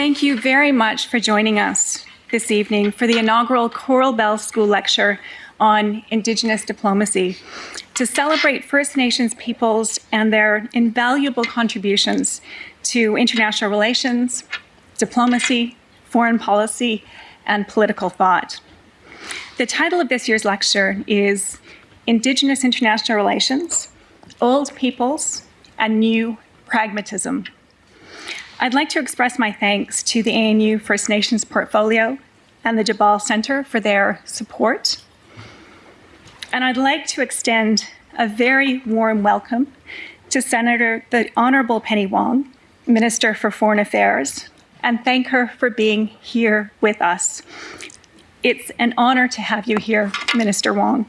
Thank you very much for joining us this evening for the inaugural Coral Bell School Lecture on Indigenous Diplomacy to celebrate First Nations peoples and their invaluable contributions to international relations, diplomacy, foreign policy, and political thought. The title of this year's lecture is Indigenous International Relations, Old Peoples, and New Pragmatism. I'd like to express my thanks to the ANU First Nations Portfolio and the Tjabal Center for their support. And I'd like to extend a very warm welcome to Senator, the Honorable Penny Wong, Minister for Foreign Affairs, and thank her for being here with us. It's an honor to have you here, Minister Wong.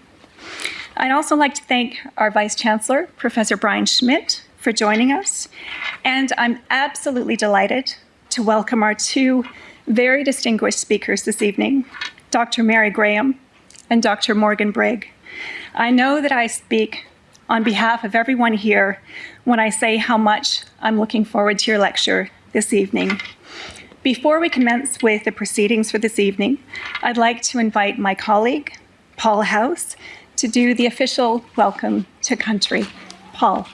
I'd also like to thank our Vice Chancellor, Professor Brian Schmidt, for joining us. And I'm absolutely delighted to welcome our two very distinguished speakers this evening, Dr. Mary Graham and Dr. Morgan Brigg. I know that I speak on behalf of everyone here when I say how much I'm looking forward to your lecture this evening. Before we commence with the proceedings for this evening, I'd like to invite my colleague, Paul House, to do the official welcome to country. Paul.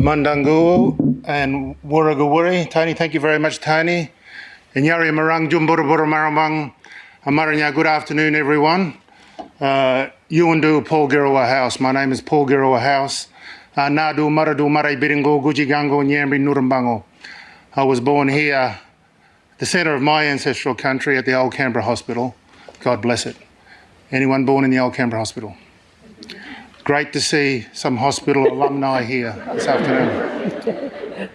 Mandangu and Wuragawuri. Toni, thank you very much, Toni. And Yari Marang Jumburabura Maramang. Amaranya, good afternoon, everyone. Uh, Paul Girawa House. My name is Paul Girawa House. Uh, Nadu Maradu Marai Biringo Gujigango Nyambi Nurambango. I was born here, the centre of my ancestral country at the Old Canberra Hospital. God bless it. Anyone born in the Old Canberra Hospital? Great to see some hospital alumni here this afternoon.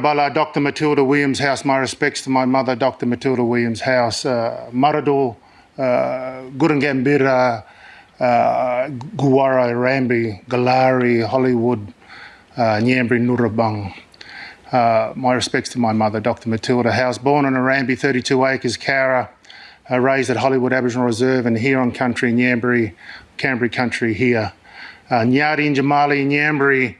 Bala, Dr. Matilda Williams House, my respects to my mother, Dr. Matilda Williams House, uh, uh, Gurungambira, uh, Guwara, Rambi, Galari, Hollywood, uh, Nyambri. Uh, my respects to my mother, Dr. Matilda House, born on Arambi, 32 acres, Cowra, uh, raised at Hollywood Aboriginal Reserve and here on Country, in Nyambri, Canberra country here. Uh, Nyari Njamali Nyambri,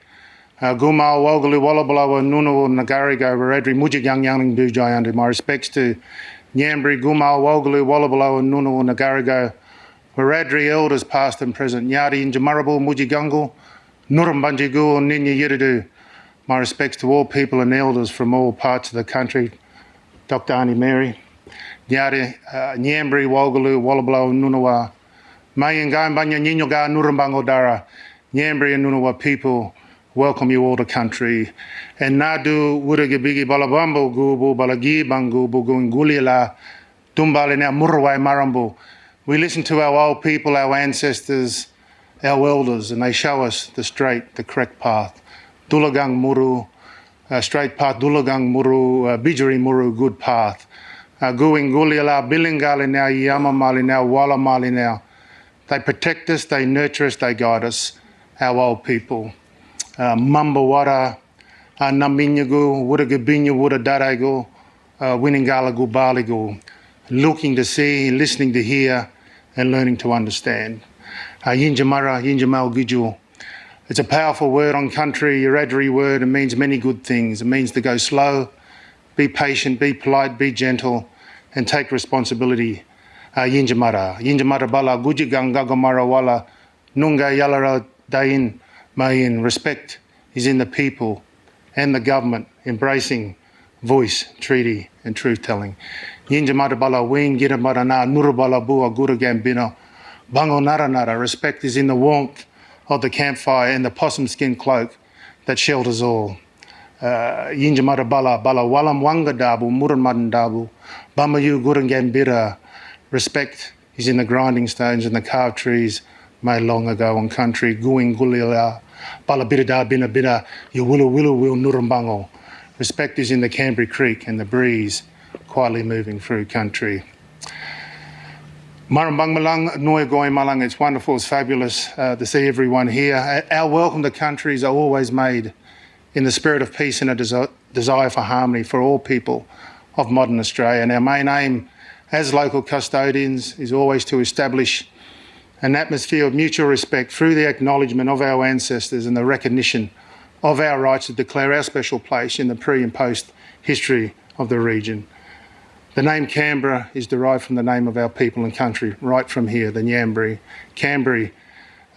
uh, Gumal Wogalu Wallabalawa Nunawu Nagarigo Varadri Mujigang Yang Bujayandi. My respects to Nyambri, Gumal Wogalu Wallabalawa Nunawu Nagarigo Varadri elders past and present. Nyari Njamarabu Mujigangu, Nurambanjigu Ninya Yiridu. My respects to all people and elders from all parts of the country. Dr. Annie Mary. Nyari, uh, Nyambri, Wogalu, Wallabalawa Nunawa. Mayinga Banya Ninyoga Nurumbango Dara, Nyambri and Nunawa people welcome you all to country. And Nadu Wurigibigi Balabambo Gubu Balagi Bangu Bugungulila Dumbalina Murwai Marambu. We listen to our old people, our ancestors, our elders, and they show us the straight, the correct path. Dulagang Muru, uh, straight path, Dulagang Muru, uh, Muru, good path. Uh, Guingulila, Bilingali now, Yamamali now, Walamali now. They protect us, they nurture us, they guide us, our old people. Uh, Mambawara, uh, Naminyagu, Wuragabinya, Wuradarago, uh, Baligu, looking to see, listening to hear, and learning to understand. Uh, Yinjamara, Yinjamal Gijul. It's a powerful word on country, Wiradjuri word. It means many good things. It means to go slow, be patient, be polite, be gentle, and take responsibility Yinjamara. Yinjamara bala gujigang gagamara wala nunga yalara dain mayin. Respect is in the people and the government embracing voice, treaty and truth telling. Yinjamara bala wing giramara na nurabala bua gura gambino. Bango nara nara. Respect is in the warmth of the campfire and the possum skin cloak that shelters all. Uh, Yinjamara bala bala walam wanga dabu muran madan dabu. Bamayu gurangambira Respect is in the grinding stones and the carved trees made long ago on country. Guing gulila, balabirida bina bina, yawulu willu will nurumbango. Respect is in the Canberra Creek and the breeze quietly moving through country. Marambang Malang, Noya Goy Malang, it's wonderful, it's fabulous uh, to see everyone here. Our welcome to countries are always made in the spirit of peace and a desire for harmony for all people of modern Australia. And our main aim as local custodians is always to establish an atmosphere of mutual respect through the acknowledgement of our ancestors and the recognition of our rights to declare our special place in the pre and post history of the region. The name Canberra is derived from the name of our people and country, right from here, the Nyambri. Canberra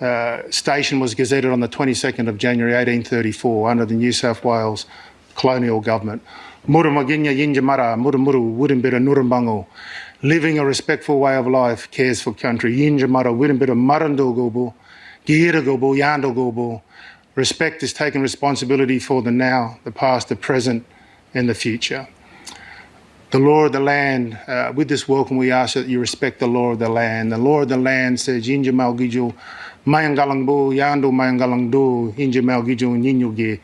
uh, station was gazetted on the 22nd of January 1834 under the New South Wales colonial government. Muramaginya Yinjamara, living a respectful way of life, cares for country. Yinjamara, Wurimbira Marandogobo, Giragobo, Yandogobo. Respect is taking responsibility for the now, the past, the present, and the future the law of the land. Uh, with this welcome, we ask that you respect the law of the land. The law of the land says, Inja Malgijo, Mayangalangbo, Yando Mayangalangdo, Inja Malgijo, Ninyuge,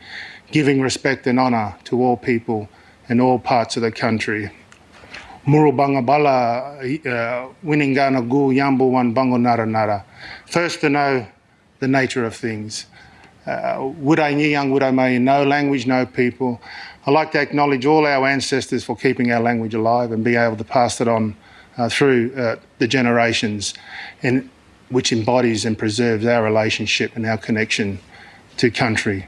giving respect and honour to all people in all parts of the country. Murubanga Bala, uh, Winingana Gu, Yambo Wan Bango Nara Nara. First to know the nature of things. Uh, would I young, would I may, no language, no people. I'd like to acknowledge all our ancestors for keeping our language alive and being able to pass it on uh, through uh, the generations, and which embodies and preserves our relationship and our connection to country.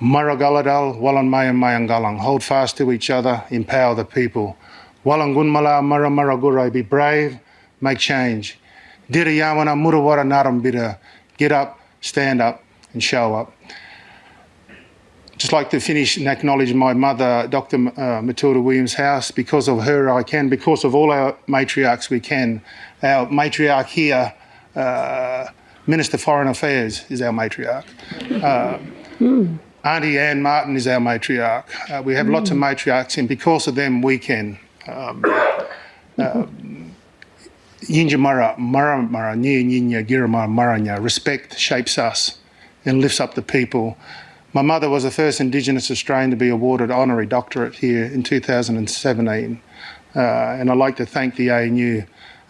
Maragaladal, Walan Mayan Mayangalang, hold fast to each other, empower the people. Walangunmala Mara Maragurai, be brave, make change. Dira Dirayawana Murawara Narambira, get up, stand up, and show up just like to finish and acknowledge my mother, Dr. Uh, Matilda Williams House. Because of her, I can. Because of all our matriarchs, we can. Our matriarch here, uh, Minister Foreign Affairs, is our matriarch. Uh, mm. Auntie Anne Martin is our matriarch. Uh, we have mm. lots of matriarchs, and because of them, we can. Um, uh, Yinjamara, Maramara, Nyinya, Giramara, Maranya. Respect shapes us and lifts up the people. My mother was the first Indigenous Australian to be awarded honorary doctorate here in 2017. Uh, and I'd like to thank the ANU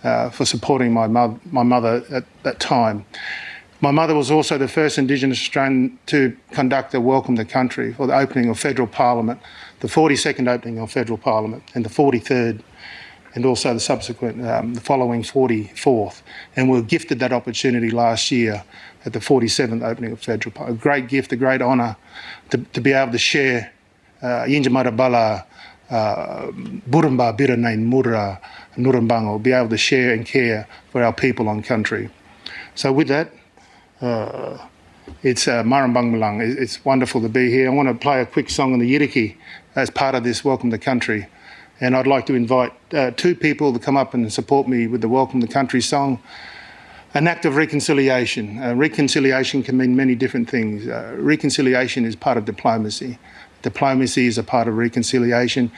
uh, for supporting my, mo my mother at that time. My mother was also the first Indigenous Australian to conduct a Welcome to Country for the opening of Federal Parliament, the 42nd opening of Federal Parliament and the 43rd and also the subsequent, um, the following 44th. And we were gifted that opportunity last year at the 47th opening of Federal parliament. A great gift, a great honour to, to be able to share uh, Yinjamara Bala, uh, Burumba Biranain Mura, Nurumbango, be able to share and care for our people on country. So with that, uh, it's uh, Marambang It's wonderful to be here. I want to play a quick song on the Yidaki as part of this Welcome to Country. And I'd like to invite uh, two people to come up and support me with the Welcome to Country song an act of reconciliation. Uh, reconciliation can mean many different things. Uh, reconciliation is part of diplomacy. Diplomacy is a part of reconciliation.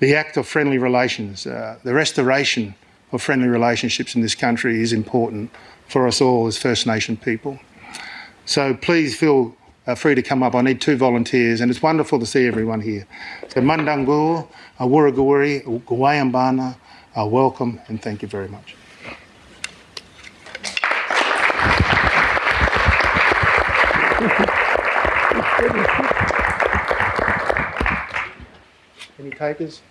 The act of friendly relations, uh, the restoration of friendly relationships in this country is important for us all as First Nation people. So please feel free to come up. I need two volunteers and it's wonderful to see everyone here. So Mandangur, Awuragawari, Gwayambana, welcome and thank you very much. Any takers?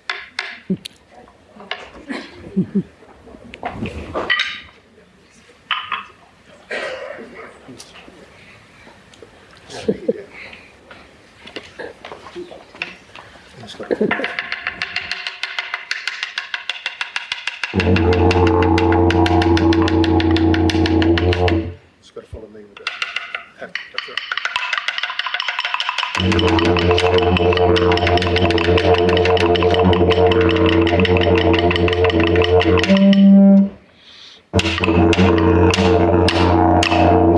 Just got to follow me with it.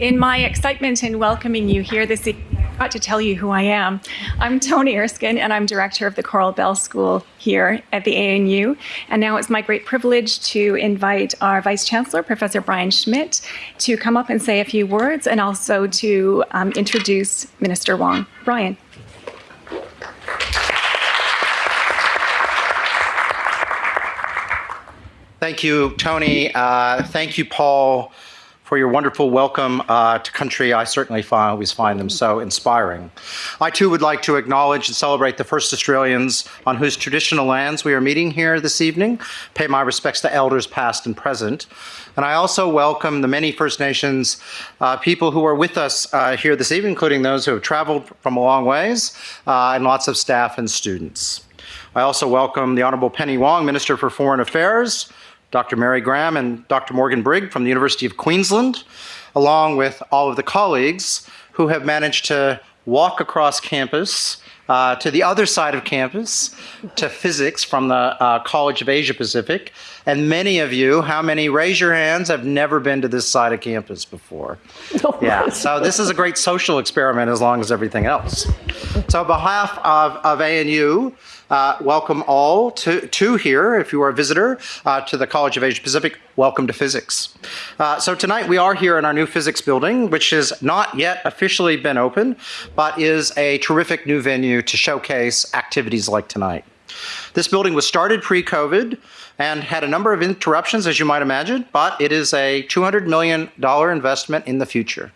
In my excitement in welcoming you here this evening, I forgot to tell you who I am. I'm Toni Erskine, and I'm director of the Coral Bell School here at the ANU. And now it's my great privilege to invite our Vice Chancellor, Professor Brian Schmidt, to come up and say a few words and also to um, introduce Minister Wong. Brian. Thank you, Toni. Uh, thank you, Paul, for your wonderful welcome uh, to country. I certainly find, always find them so inspiring. I too would like to acknowledge and celebrate the first Australians on whose traditional lands we are meeting here this evening. Pay my respects to elders past and present. And I also welcome the many First Nations uh, people who are with us uh, here this evening, including those who have traveled from a long ways, uh, and lots of staff and students. I also welcome the Honourable Penny Wong, Minister for Foreign Affairs, Dr. Mary Graham and Dr. Morgan Brigg from the University of Queensland, along with all of the colleagues who have managed to walk across campus uh, to the other side of campus to physics from the uh, College of Asia Pacific. And many of you, how many, raise your hands, have never been to this side of campus before. Yeah, so this is a great social experiment as long as everything else. So on behalf of, of ANU, uh, welcome all to, to here, if you are a visitor, uh, to the College of Asia Pacific. Welcome to physics. Uh, so tonight we are here in our new physics building, which has not yet officially been open, but is a terrific new venue to showcase activities like tonight. This building was started pre-COVID and had a number of interruptions, as you might imagine, but it is a $200 million investment in the future.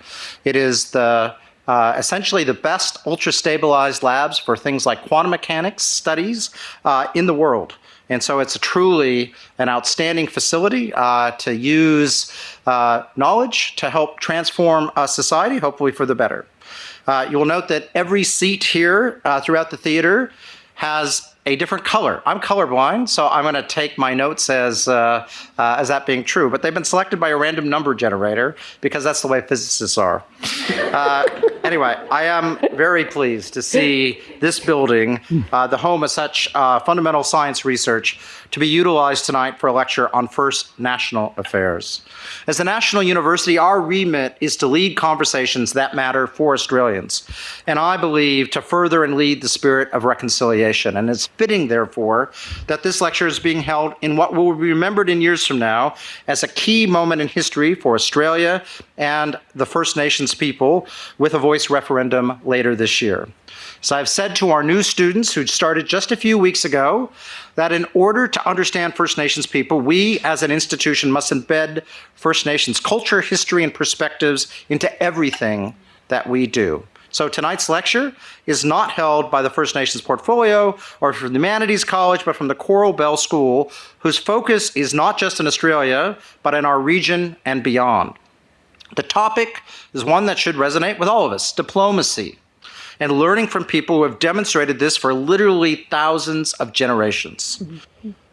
It is the uh, essentially the best ultra-stabilized labs for things like quantum mechanics studies uh, in the world. And so it's truly an outstanding facility uh, to use uh, knowledge to help transform a society, hopefully for the better. Uh, you will note that every seat here uh, throughout the theater has a different color. I'm colorblind, so I'm going to take my notes as uh, uh, as that being true. But they've been selected by a random number generator because that's the way physicists are. Uh, anyway, I am very pleased to see this building, uh, the home of such uh, fundamental science research, to be utilized tonight for a lecture on First National Affairs. As a national university, our remit is to lead conversations that matter for Australians, and I believe to further and lead the spirit of reconciliation. And it's fitting, therefore, that this lecture is being held in what will be remembered in years from now as a key moment in history for Australia and the First Nations people with a voice referendum later this year. So I've said to our new students who started just a few weeks ago that in order to understand First Nations people, we as an institution must embed First Nations culture, history, and perspectives into everything that we do. So tonight's lecture is not held by the First Nations Portfolio or from the Humanities College, but from the Coral Bell School, whose focus is not just in Australia, but in our region and beyond. The topic is one that should resonate with all of us, diplomacy, and learning from people who have demonstrated this for literally thousands of generations.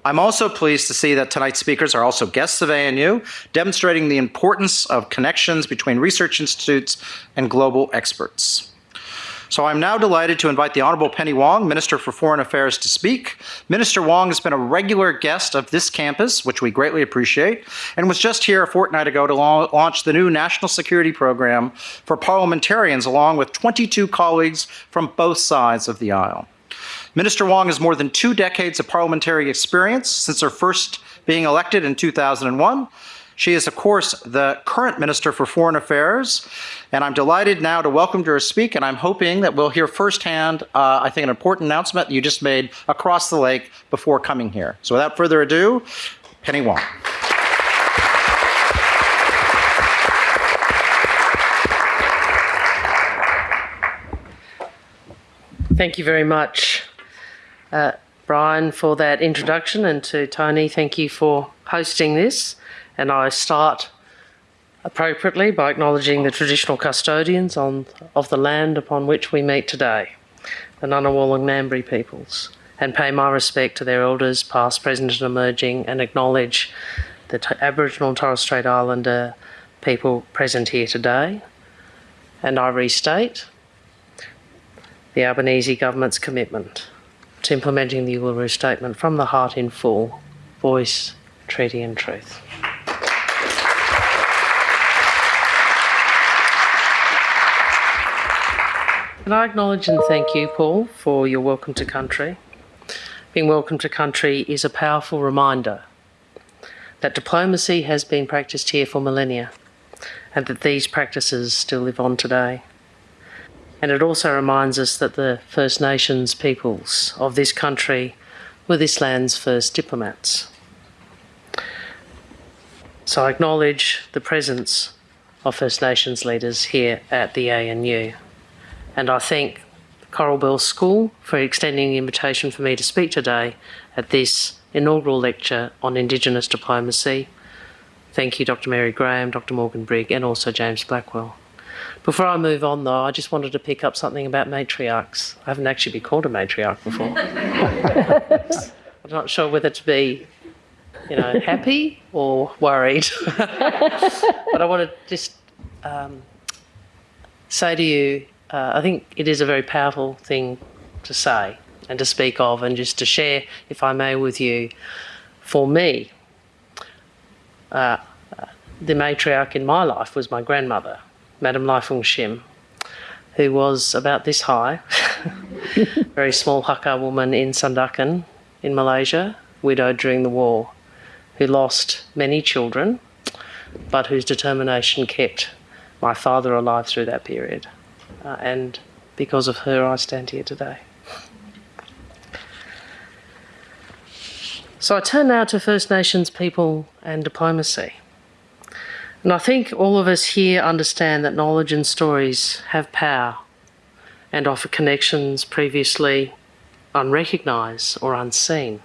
I'm also pleased to see that tonight's speakers are also guests of ANU, demonstrating the importance of connections between research institutes and global experts. So I'm now delighted to invite the Honorable Penny Wong, Minister for Foreign Affairs, to speak. Minister Wong has been a regular guest of this campus, which we greatly appreciate, and was just here a fortnight ago to launch the new National Security Program for parliamentarians, along with 22 colleagues from both sides of the aisle. Minister Wong has more than two decades of parliamentary experience since her first being elected in 2001 she is, of course, the current Minister for Foreign Affairs, and I'm delighted now to welcome her to speak, and I'm hoping that we'll hear firsthand, uh, I think, an important announcement that you just made across the lake before coming here. So without further ado, Penny Wong. Thank you very much, uh, Brian, for that introduction, and to Toni, thank you for hosting this. And I start appropriately by acknowledging the traditional custodians on, of the land upon which we meet today, the Ngunnawal and Ngambri peoples, and pay my respect to their elders, past, present, and emerging, and acknowledge the Aboriginal and Torres Strait Islander people present here today. And I restate the Albanese government's commitment to implementing the Uluru Statement from the heart in full, voice, treaty, and truth. And I acknowledge and thank you, Paul, for your welcome to country. Being welcome to country is a powerful reminder that diplomacy has been practiced here for millennia and that these practices still live on today. And it also reminds us that the First Nations peoples of this country were this land's first diplomats. So I acknowledge the presence of First Nations leaders here at the ANU. And I thank Coral Bell School for extending the invitation for me to speak today at this inaugural lecture on Indigenous diplomacy. Thank you, Dr. Mary Graham, Dr. Morgan Brigg, and also James Blackwell. Before I move on, though, I just wanted to pick up something about matriarchs. I haven't actually been called a matriarch before. I'm not sure whether to be, you know, happy or worried. but I want to just um, say to you uh, I think it is a very powerful thing to say and to speak of, and just to share, if I may, with you. For me, uh, the matriarch in my life was my grandmother, Madame Lai Fung Shim, who was about this high, very small Hakka woman in Sandakan in Malaysia, widowed during the war, who lost many children, but whose determination kept my father alive through that period uh, and because of her, I stand here today. So I turn now to First Nations people and diplomacy. And I think all of us here understand that knowledge and stories have power and offer connections previously unrecognised or unseen.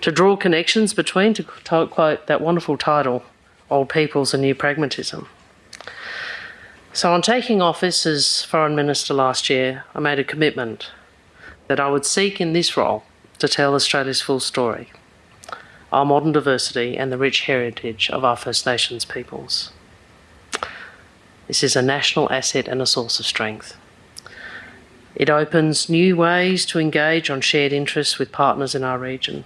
To draw connections between, to quote that wonderful title, Old Peoples and New Pragmatism. So, on taking office as Foreign Minister last year, I made a commitment that I would seek in this role to tell Australia's full story, our modern diversity, and the rich heritage of our First Nations peoples. This is a national asset and a source of strength. It opens new ways to engage on shared interests with partners in our region.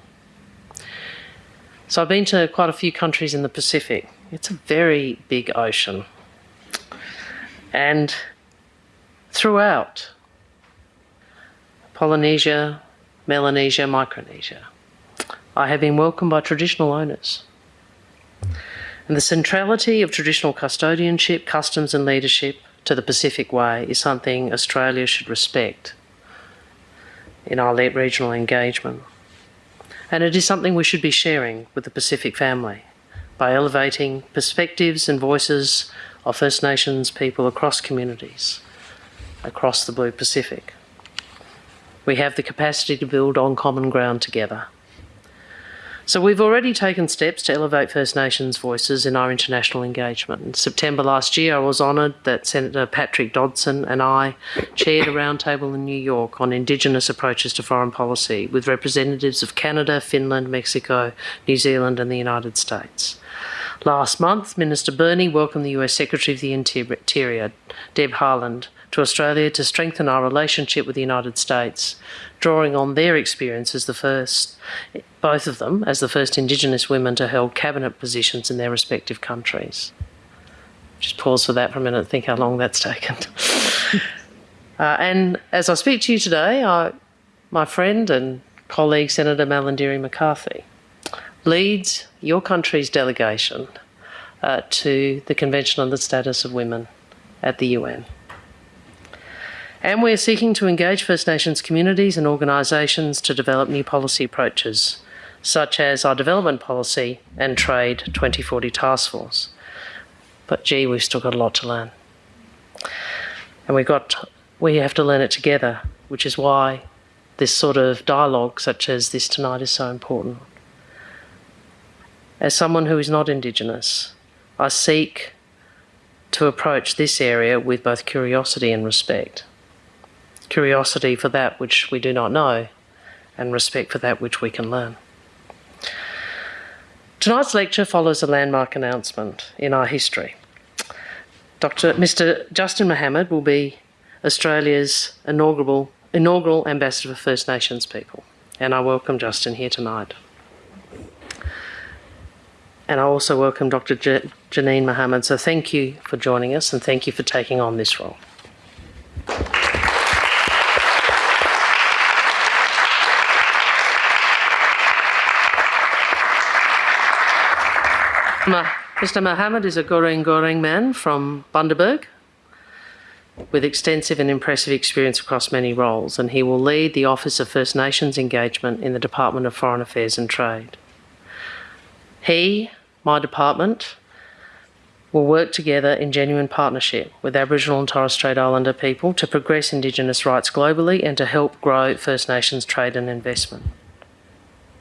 So, I've been to quite a few countries in the Pacific. It's a very big ocean and throughout Polynesia, Melanesia, Micronesia, I have been welcomed by traditional owners. And the centrality of traditional custodianship, customs, and leadership to the Pacific Way is something Australia should respect in our regional engagement. And it is something we should be sharing with the Pacific family by elevating perspectives and voices of First Nations people across communities, across the Blue Pacific. We have the capacity to build on common ground together. So we've already taken steps to elevate First Nations voices in our international engagement. In September last year, I was honoured that Senator Patrick Dodson and I chaired a roundtable in New York on Indigenous approaches to foreign policy with representatives of Canada, Finland, Mexico, New Zealand, and the United States. Last month, Minister Burney welcomed the US Secretary of the Interior, Deb Haaland, to Australia to strengthen our relationship with the United States, drawing on their experience as the first, both of them, as the first Indigenous women to hold cabinet positions in their respective countries. Just pause for that for a minute, think how long that's taken. uh, and as I speak to you today, I, my friend and colleague Senator Malarndirri McCarthy leads your country's delegation uh, to the Convention on the Status of Women at the UN. And we're seeking to engage First Nations communities and organisations to develop new policy approaches, such as our Development Policy and Trade 2040 Task Force. But gee, we've still got a lot to learn. And we've got, we have to learn it together, which is why this sort of dialogue, such as this tonight, is so important. As someone who is not Indigenous, I seek to approach this area with both curiosity and respect. Curiosity for that which we do not know, and respect for that which we can learn. Tonight's lecture follows a landmark announcement in our history. Dr. Mr. Justin Mohamed will be Australia's inaugural, inaugural Ambassador for First Nations people, and I welcome Justin here tonight. And I also welcome Dr. Janine Mohamed. So thank you for joining us and thank you for taking on this role. Mr. Mohamed is a Goreng Goreng man from Bundaberg with extensive and impressive experience across many roles, and he will lead the Office of First Nations Engagement in the Department of Foreign Affairs and Trade. He, my department, will work together in genuine partnership with Aboriginal and Torres Strait Islander people to progress Indigenous rights globally and to help grow First Nations trade and investment.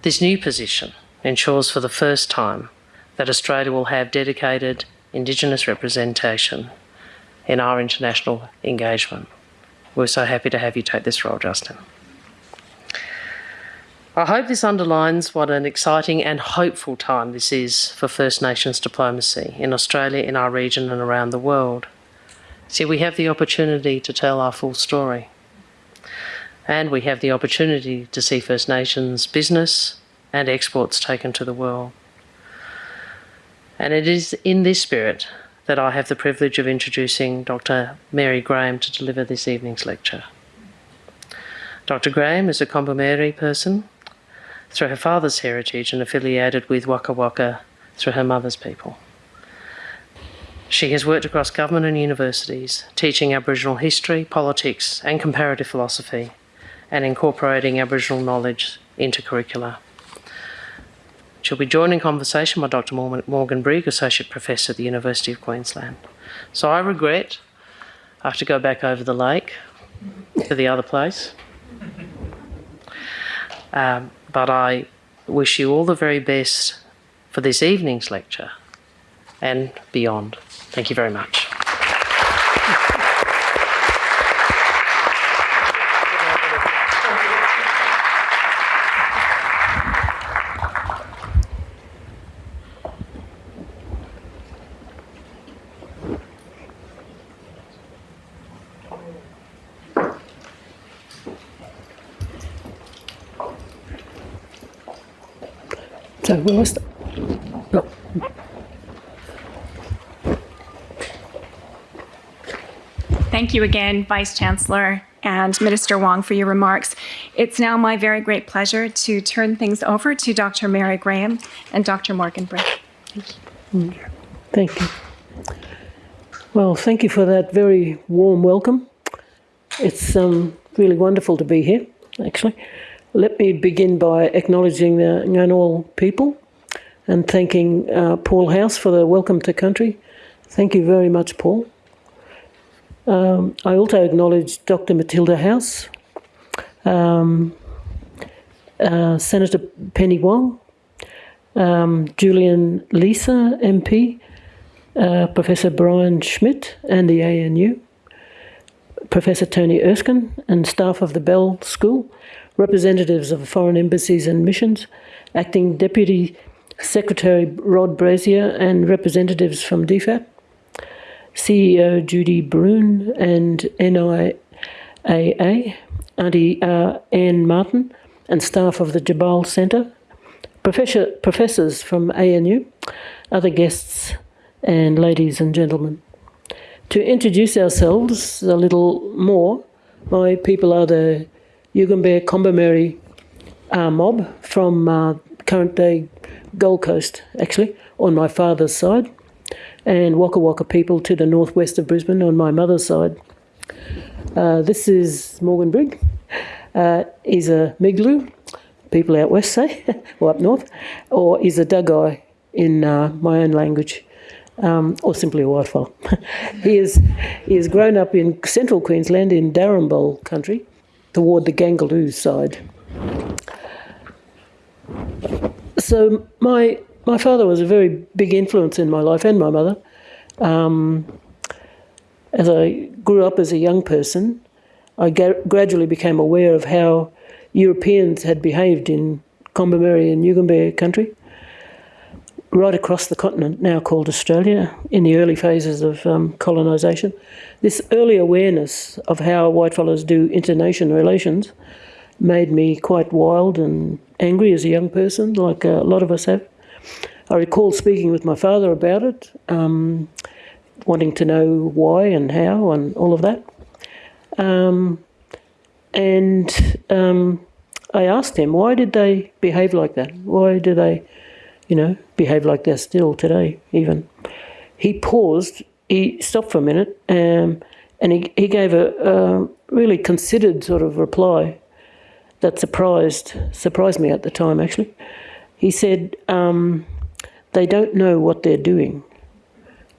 This new position ensures for the first time that Australia will have dedicated Indigenous representation in our international engagement. We're so happy to have you take this role, Justin. I hope this underlines what an exciting and hopeful time this is for First Nations diplomacy in Australia, in our region, and around the world. See, we have the opportunity to tell our full story. And we have the opportunity to see First Nations business and exports taken to the world. And it is in this spirit that I have the privilege of introducing Dr. Mary Graham to deliver this evening's lecture. Dr. Graham is a Kombumerri person through her father's heritage and affiliated with Waka Waka through her mother's people. She has worked across government and universities, teaching Aboriginal history, politics, and comparative philosophy, and incorporating Aboriginal knowledge into curricula. She'll be joined in conversation by Dr. Morgan Brigg, Associate Professor at the University of Queensland. So I regret I have to go back over the lake to the other place. Um, but I wish you all the very best for this evening's lecture and beyond. Thank you very much. So where was the? No. Thank you again, Vice Chancellor and Minister Wong, for your remarks. It's now my very great pleasure to turn things over to Dr. Mary Graham and Dr. Morgan Brigg. Thank you. Thank you. Well, thank you for that very warm welcome. It's um, really wonderful to be here, actually. Let me begin by acknowledging the Ngunnawal people and thanking uh, Paul House for the welcome to country. Thank you very much, Paul. Um, I also acknowledge Dr. Matilda House, um, uh, Senator Penny Wong, um, Julian Leeser MP, uh, Professor Brian Schmidt and the ANU, Professor Toni Erskine and staff of the Bell School, representatives of foreign embassies and missions, acting Deputy Secretary Rod Brazier and representatives from DFAT, CEO Jody Broun and NIAA, Auntie uh, Anne Martin, and staff of the Tjabal Centre, professor, professors from ANU, other guests, and ladies and gentlemen. To introduce ourselves a little more, my people are the Yugambeh Kombumerri uh, mob from uh, current day Gold Coast, actually, on my father's side, and Waka Waka people to the northwest of Brisbane on my mother's side. Uh, this is Morgan Brigg. Uh, he's a Migaloo, people out west say, or up north, or he's a Dugai in uh, my own language. Um, or simply a whitefella. he, is, he has grown up in central Queensland in Darumbal country toward the Gangaloo side. So my my father was a very big influence in my life and my mother. Um, as I grew up as a young person, I gradually became aware of how Europeans had behaved in Kombumerri and Yugambeh country, right across the continent, now called Australia, in the early phases of um, colonisation. This early awareness of how whitefellas do internation relations made me quite wild and angry as a young person, like a lot of us have. I recall speaking with my father about it, um, wanting to know why and how and all of that. Um, and um, I asked him, why did they behave like that? Why do they, you know, behave like that still today, even? He paused, he stopped for a minute, um, and he, he gave a, a really considered sort of reply that surprised surprised me at the time. Actually, he said um, they don't know what they're doing.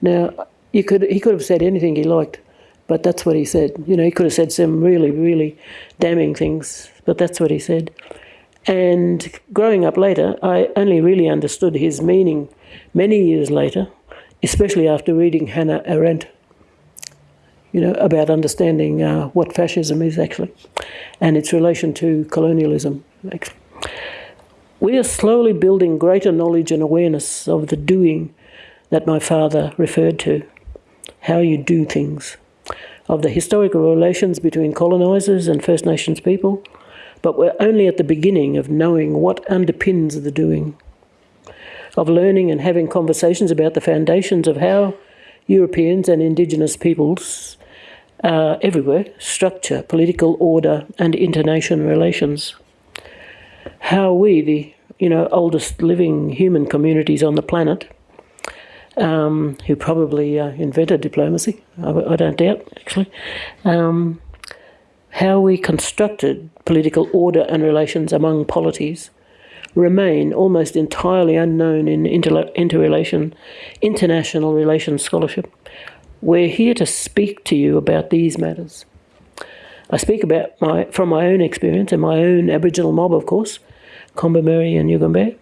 Now, you could he could have said anything he liked, but that's what he said. You know, he could have said some really really damning things, but that's what he said. And growing up later, I only really understood his meaning many years later, especially after reading Hannah Arendt you know, about understanding uh, what fascism is actually and its relation to colonialism. We are slowly building greater knowledge and awareness of the doing that my father referred to, how you do things, of the historical relations between colonisers and First Nations people, but we're only at the beginning of knowing what underpins the doing, of learning and having conversations about the foundations of how Europeans and Indigenous peoples uh, everywhere structure, political order, and international relations. How we, the you know oldest living human communities on the planet, um, who probably uh, invented diplomacy, I, I, don't doubt actually, um, how we constructed political order and relations among polities remain almost entirely unknown in inter- interrelation, international relations scholarship. We're here to speak to you about these matters. I speak about my from my own experience and my own Aboriginal mob, of course, Kombumerri and Yugambeh.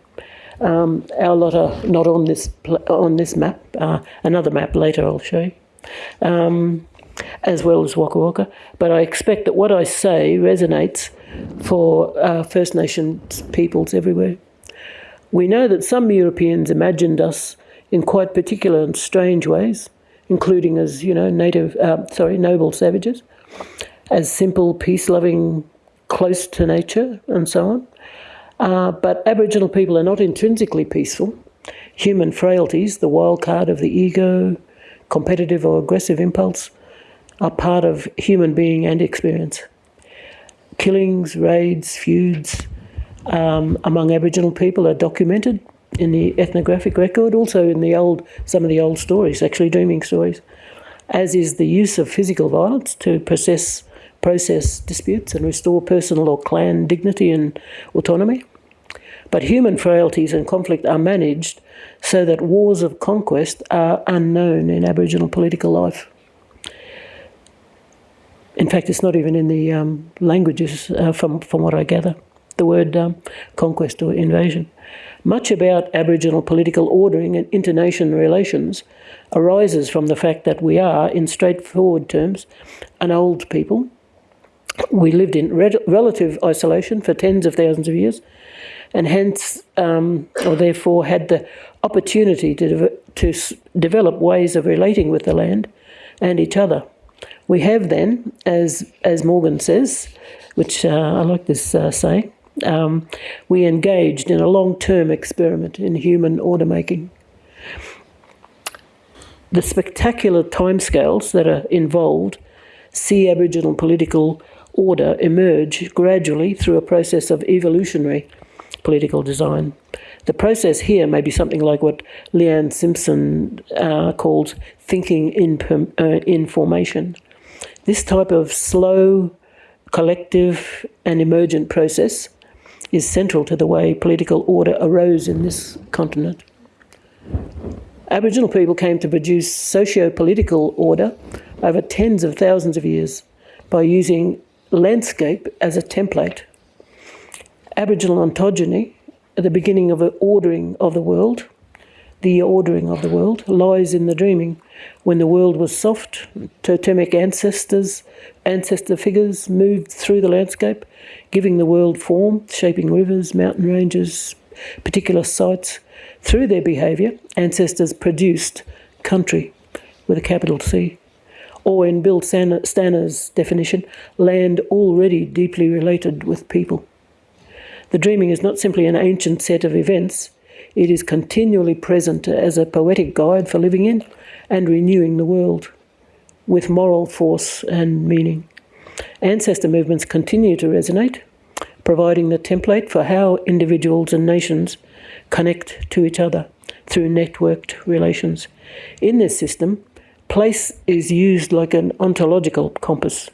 Um, our lot are not on this on this map. Uh, another map later I'll show you, um, as well as Waka Waka. But I expect that what I say resonates for uh, First Nations peoples everywhere. We know that some Europeans imagined us in quite particular and strange ways including as you know native, uh, sorry, noble savages, as simple, peace-loving, close to nature, and so on. Uh, but Aboriginal people are not intrinsically peaceful. Human frailties, the wild card of the ego, competitive or aggressive impulse, are part of human being and experience. Killings, raids, feuds um, among Aboriginal people are documented in the ethnographic record, also in the old some of the old stories, actually dreaming stories, as is the use of physical violence to process process disputes and restore personal or clan dignity and autonomy. But human frailties and conflict are managed so that wars of conquest are unknown in Aboriginal political life. In fact, it's not even in the um, languages, uh, from, from what I gather, the word um, conquest or invasion. Much about Aboriginal political ordering and international relations arises from the fact that we are, in straightforward terms, an old people. We lived in re- relative isolation for tens of thousands of years, and hence, um, or therefore, had the opportunity to, de- to develop ways of relating with the land and each other. We have then, as as Morgan says, which uh, I like this uh, saying, um, we engaged in a long term experiment in human order making. The spectacular timescales that are involved see Aboriginal political order emerge gradually through a process of evolutionary political design. The process here may be something like what Leanne Simpson uh, calls thinking in, uh, in formation. This type of slow, collective, and emergent process is central to the way political order arose in this continent. Aboriginal people came to produce socio political order over tens of thousands of years by using landscape as a template. Aboriginal ontogeny, at the beginning of an ordering of the world, the ordering of the world, lies in the dreaming. When the world was soft, totemic ancestors, ancestor figures moved through the landscape, giving the world form, shaping rivers, mountain ranges, particular sites. Through their behaviour, ancestors produced country with a capital C. Or, in Bill Stanner's definition, land already deeply related with people. The dreaming is not simply an ancient set of events, it is continually present as a poetic guide for living in and renewing the world with moral force and meaning. Ancestor movements continue to resonate, providing the template for how individuals and nations connect to each other through networked relations. In this system, place is used like an ontological compass,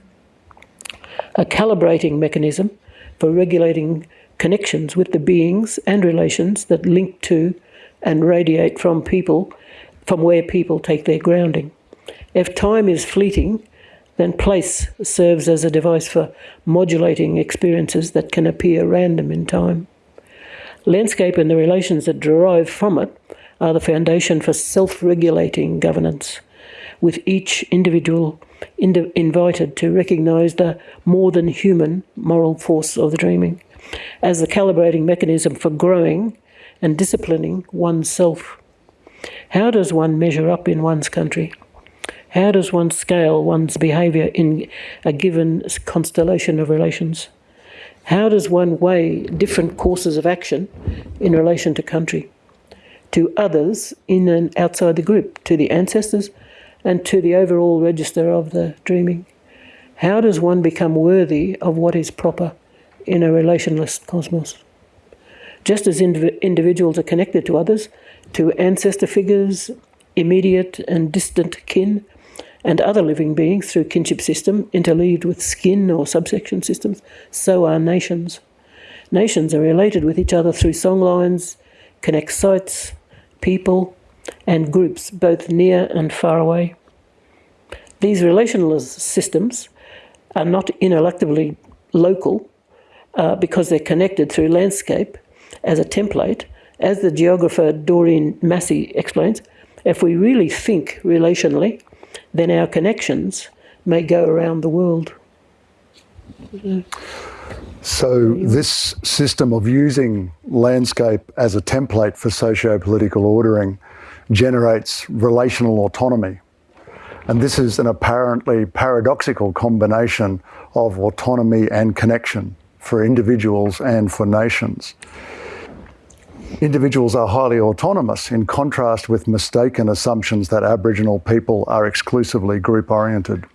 a calibrating mechanism for regulating connections with the beings and relations that link to and radiate from people, from where people take their grounding. If time is fleeting, then place serves as a device for modulating experiences that can appear random in time. Landscape and the relations that derive from it are the foundation for self regulating governance, with each individual ind- invited to recognise the more than human moral force of the dreaming as the calibrating mechanism for growing and disciplining oneself. How does one measure up in one's country? How does one scale one's behaviour in a given constellation of relations? How does one weigh different courses of action in relation to country, to others in and outside the group, to the ancestors, and to the overall register of the dreaming? How does one become worthy of what is proper in a relationalist cosmos? Just as indiv- individuals are connected to others, to ancestor figures, immediate and distant kin, and other living beings through kinship system interleaved with skin or subsection systems, so are nations. Nations are related with each other through songlines, connect sites, people, and groups, both near and far away. These relational systems are not ineluctably local uh, because they're connected through landscape as a template. As the geographer Doreen Massey explains, if we really think relationally, then our connections may go around the world. So, this system of using landscape as a template for socio political ordering generates relational autonomy. And this is an apparently paradoxical combination of autonomy and connection for individuals and for nations. Individuals are highly autonomous in contrast with mistaken assumptions that Aboriginal people are exclusively group oriented.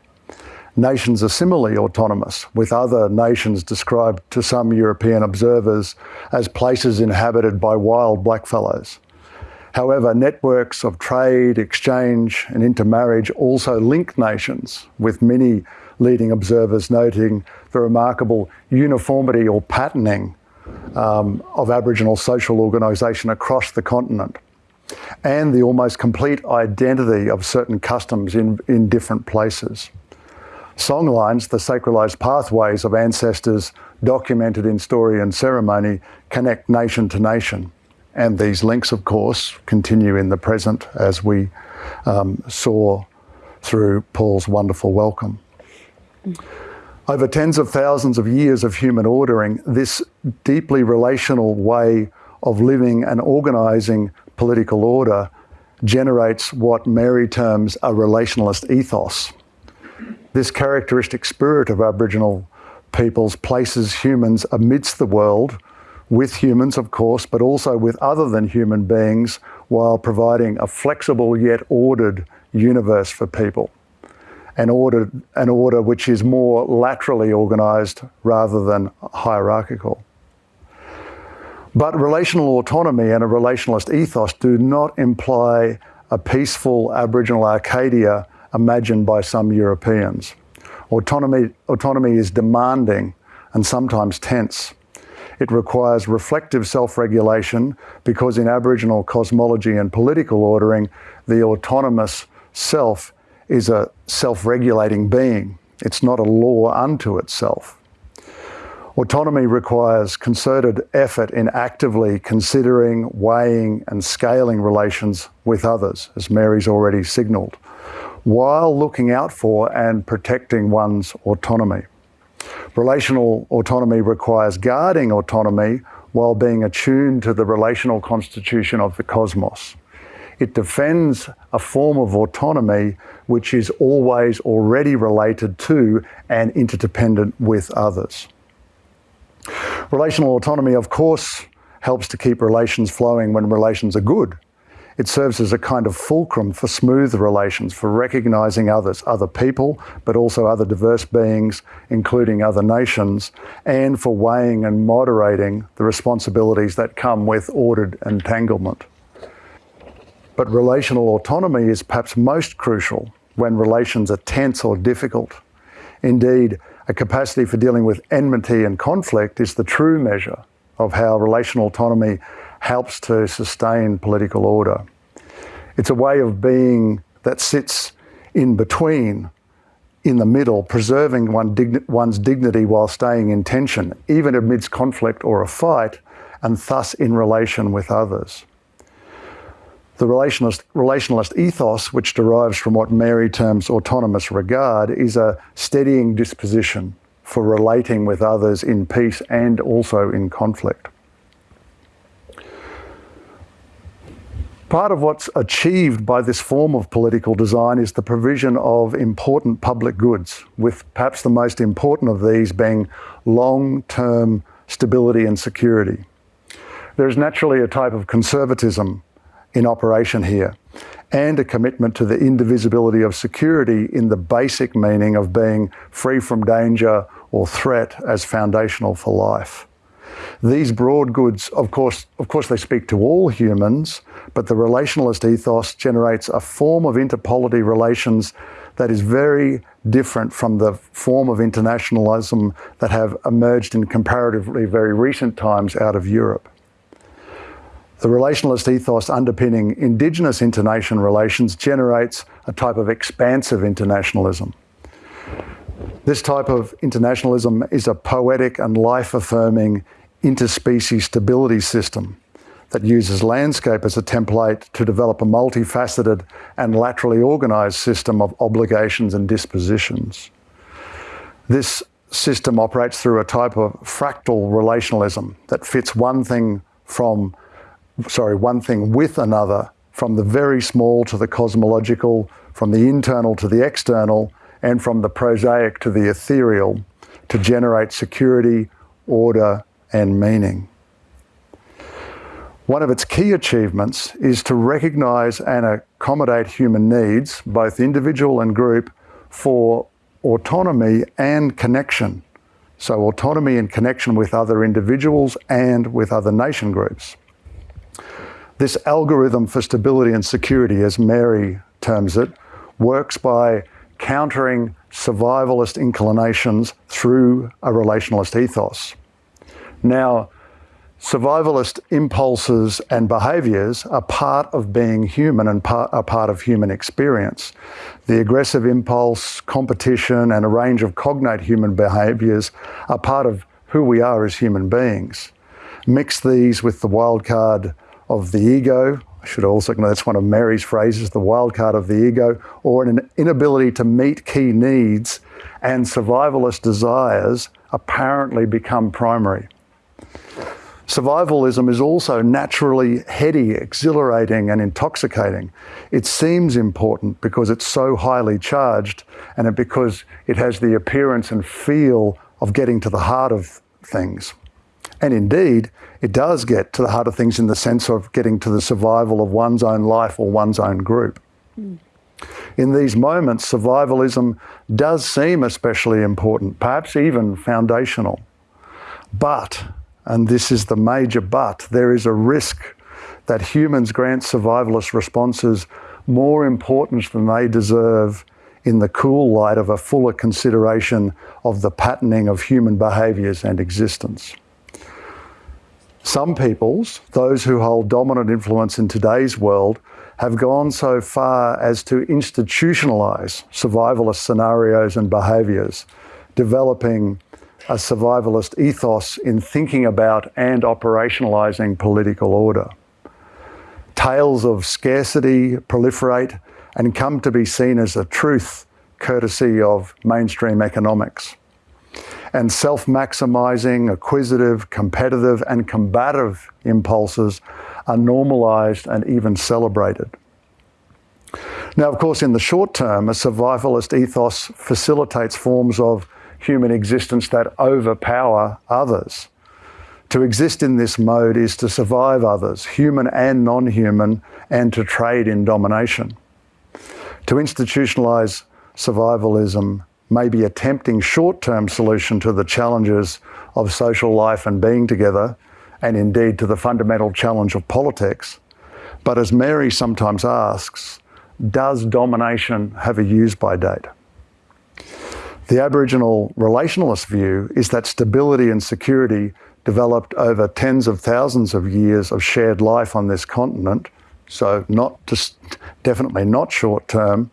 Nations are similarly autonomous, with other nations described to some European observers as places inhabited by wild blackfellows. However, networks of trade, exchange, and intermarriage also link nations, with many leading observers noting the remarkable uniformity or patterning um, of Aboriginal social organisation across the continent and the almost complete identity of certain customs in, in different places. Songlines, the sacralised pathways of ancestors documented in story and ceremony, connect nation to nation. And these links, of course, continue in the present as we um, saw through Paul's wonderful welcome. Over tens of thousands of years of human ordering, this deeply relational way of living and organising political order generates what Mary terms a relationalist ethos. This characteristic spirit of Aboriginal peoples places humans amidst the world, with humans, of course, but also with other than human beings, while providing a flexible yet ordered universe for people an order, an order which is more laterally organised rather than hierarchical. But relational autonomy and a relationalist ethos do not imply a peaceful Aboriginal Arcadia imagined by some Europeans. Autonomy, autonomy is demanding and sometimes tense. It requires reflective self regulation because in Aboriginal cosmology and political ordering, the autonomous self is a self regulating being, it's not a law unto itself. Autonomy requires concerted effort in actively considering, weighing, and scaling relations with others, as Mary's already signalled, while looking out for and protecting one's autonomy. Relational autonomy requires guarding autonomy while being attuned to the relational constitution of the cosmos. It defends a form of autonomy which is always already related to and interdependent with others. Relational autonomy, of course, helps to keep relations flowing when relations are good. It serves as a kind of fulcrum for smooth relations, for recognising others, other people, but also other diverse beings, including other nations, and for weighing and moderating the responsibilities that come with ordered entanglement. But relational autonomy is perhaps most crucial when relations are tense or difficult. Indeed, a capacity for dealing with enmity and conflict is the true measure of how relational autonomy helps to sustain political order. It's a way of being that sits in between, in the middle, preserving one digni- one's dignity while staying in tension, even amidst conflict or a fight, and thus in relation with others. The relationalist, relationalist ethos, which derives from what Mary terms autonomous regard, is a steadying disposition for relating with others in peace and also in conflict. Part of what's achieved by this form of political design is the provision of important public goods, with perhaps the most important of these being long term stability and security. There is naturally a type of conservatism in operation here and a commitment to the indivisibility of security in the basic meaning of being free from danger or threat as foundational for life. These broad goods, of course, of course, they speak to all humans, but the relationalist ethos generates a form of interpolity relations that is very different from the form of internationalism that have emerged in comparatively very recent times out of Europe. The relationalist ethos underpinning Indigenous internation relations generates a type of expansive internationalism. This type of internationalism is a poetic and life affirming interspecies stability system that uses landscape as a template to develop a multifaceted and laterally organised system of obligations and dispositions. This system operates through a type of fractal relationalism that fits one thing from sorry, one thing with another, from the very small to the cosmological, from the internal to the external, and from the prosaic to the ethereal, to generate security, order, and meaning. One of its key achievements is to recognise and accommodate human needs, both individual and group, for autonomy and connection. So, autonomy and connection with other individuals and with other nation groups. This algorithm for stability and security, as Mary terms it, works by countering survivalist inclinations through a relationalist ethos. Now, survivalist impulses and behaviours are part of being human and part, are part of human experience. The aggressive impulse, competition, and a range of cognate human behaviours are part of who we are as human beings. Mix these with the wildcard of the ego. I should also know that's one of Mary's phrases, the wild card of the ego, or an inability to meet key needs and survivalist desires apparently become primary. Survivalism is also naturally heady, exhilarating, and intoxicating. It seems important because it's so highly charged and because it has the appearance and feel of getting to the heart of things. And indeed, it does get to the heart of things in the sense of getting to the survival of one's own life or one's own group. Mm. In these moments, survivalism does seem especially important, perhaps even foundational. But, and this is the major but, there is a risk that humans grant survivalist responses more importance than they deserve in the cool light of a fuller consideration of the patterning of human behaviours and existence. Some peoples, those who hold dominant influence in today's world, have gone so far as to institutionalize survivalist scenarios and behaviours, developing a survivalist ethos in thinking about and operationalising political order. Tales of scarcity proliferate and come to be seen as a truth courtesy of mainstream economics. And self maximising, acquisitive, competitive, and combative impulses are normalised and even celebrated. Now, of course, in the short term, a survivalist ethos facilitates forms of human existence that overpower others. To exist in this mode is to survive others, human and non human, and to trade in domination. To institutionalise survivalism may be a tempting short term solution to the challenges of social life and being together, and indeed to the fundamental challenge of politics. But as Mary sometimes asks, does domination have a use by date? The Aboriginal relationalist view is that stability and security developed over tens of thousands of years of shared life on this continent, so not just definitely not short term,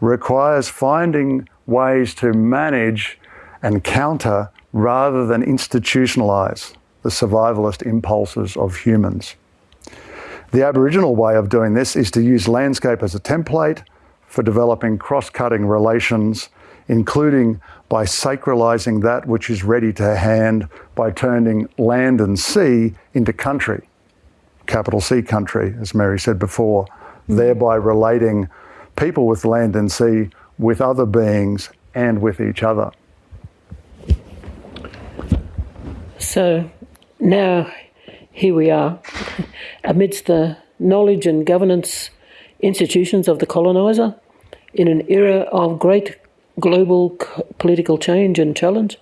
requires finding ways to manage and counter rather than institutionalize the survivalist impulses of humans. The Aboriginal way of doing this is to use landscape as a template for developing cross cutting relations, including by sacralising that which is ready to hand by turning land and sea into country, capital C country, as Mary said before, mm. thereby relating people with land and sea with other beings and with each other. So now here we are, amidst the knowledge and governance institutions of the coloniser, in an era of great global political change and challenge,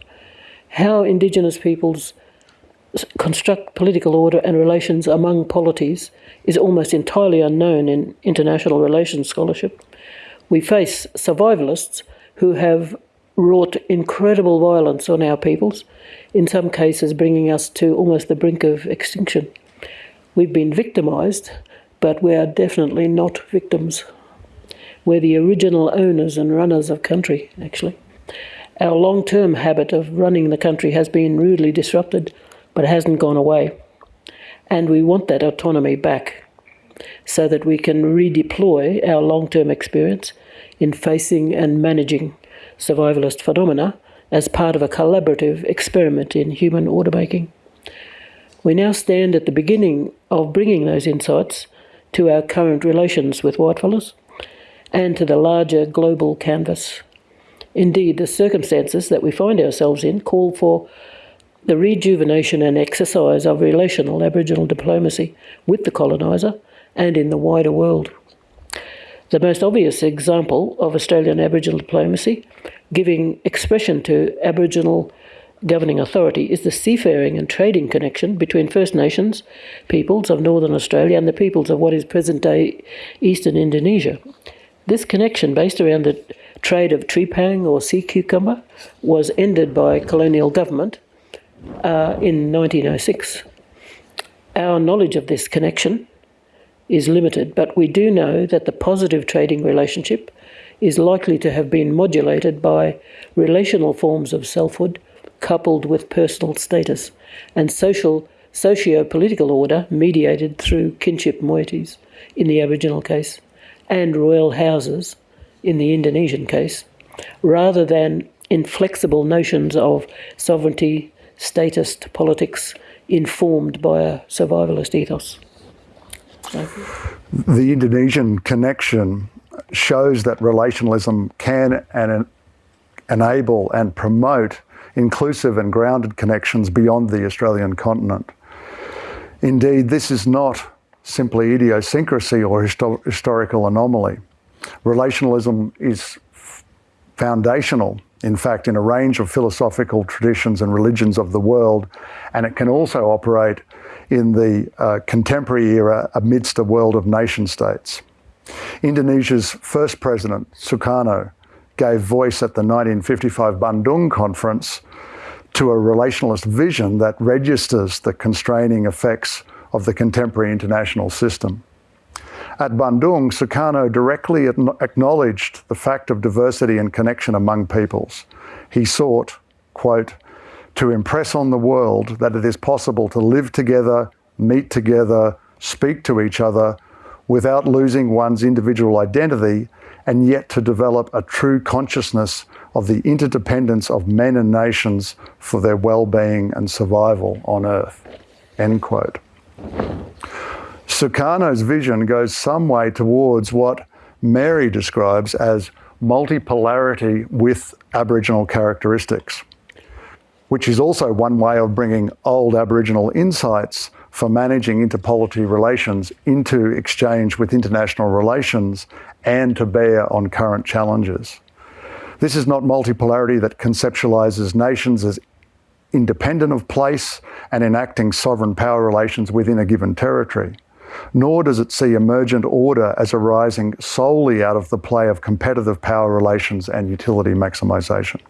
how Indigenous peoples construct political order and relations among polities is almost entirely unknown in international relations scholarship. We face survivalists who have wrought incredible violence on our peoples, in some cases bringing us to almost the brink of extinction. We've been victimised, but we are definitely not victims. We're the original owners and runners of country, actually. Our long term habit of running the country has been rudely disrupted, but it hasn't gone away. And we want that autonomy back so that we can redeploy our long term experience in facing and managing survivalist phenomena as part of a collaborative experiment in human order making. We now stand at the beginning of bringing those insights to our current relations with whitefellas and to the larger global canvas. Indeed, the circumstances that we find ourselves in call for the rejuvenation and exercise of relational Aboriginal diplomacy with the coloniser and in the wider world. The most obvious example of Australian Aboriginal diplomacy giving expression to Aboriginal governing authority is the seafaring and trading connection between First Nations peoples of Northern Australia and the peoples of what is present day Eastern Indonesia. This connection, based around the trade of trepang or sea cucumber, was ended by colonial government uh, in 1906. Our knowledge of this connection is limited, but we do know that the positive trading relationship is likely to have been modulated by relational forms of selfhood coupled with personal status and social socio-political order mediated through kinship moieties in the Aboriginal case and royal houses in the Indonesian case, rather than inflexible notions of sovereignty, statist politics informed by a survivalist ethos. The Indonesian connection shows that relationalism can and enable and promote inclusive and grounded connections beyond the Australian continent. Indeed, this is not simply idiosyncrasy or histo- historical anomaly. Relationalism is foundational, in fact, in a range of philosophical traditions and religions of the world, and it can also operate in the uh, contemporary era amidst a world of nation states. Indonesia's first president, Sukarno, gave voice at the 1955 Bandung conference to a relationalist vision that registers the constraining effects of the contemporary international system. At Bandung, Sukarno directly acknowledged the fact of diversity and connection among peoples. He sought, quote, to impress on the world that it is possible to live together, meet together, speak to each other without losing one's individual identity and yet to develop a true consciousness of the interdependence of men and nations for their well-being and survival on earth. End quote. Sukarno's vision goes some way towards what Mary describes as multipolarity with Aboriginal characteristics, which is also one way of bringing old Aboriginal insights for managing interpolity relations into exchange with international relations and to bear on current challenges. This is not multipolarity that conceptualizes nations as independent of place and enacting sovereign power relations within a given territory nor does it see emergent order as arising solely out of the play of competitive power relations and utility maximisation.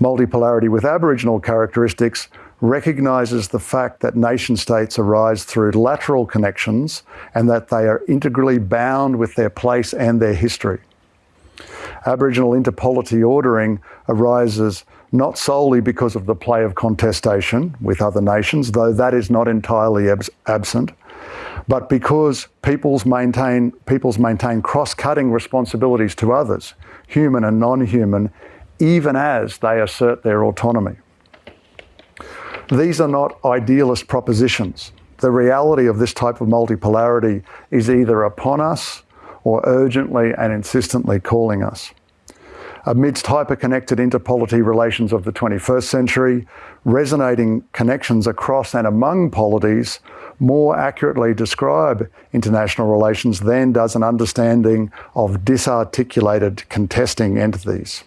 Multipolarity with Aboriginal characteristics recognises the fact that nation states arise through lateral connections and that they are integrally bound with their place and their history. Aboriginal interpolity ordering arises not solely because of the play of contestation with other nations, though that is not entirely abs absent, but because peoples maintain, peoples maintain cross-cutting responsibilities to others, human and non-human, even as they assert their autonomy. These are not idealist propositions. The reality of this type of multipolarity is either upon us or urgently and insistently calling us. Amidst hyper-connected interpolity relations of the 21st century, resonating connections across and among polities more accurately describe international relations than does an understanding of disarticulated contesting entities.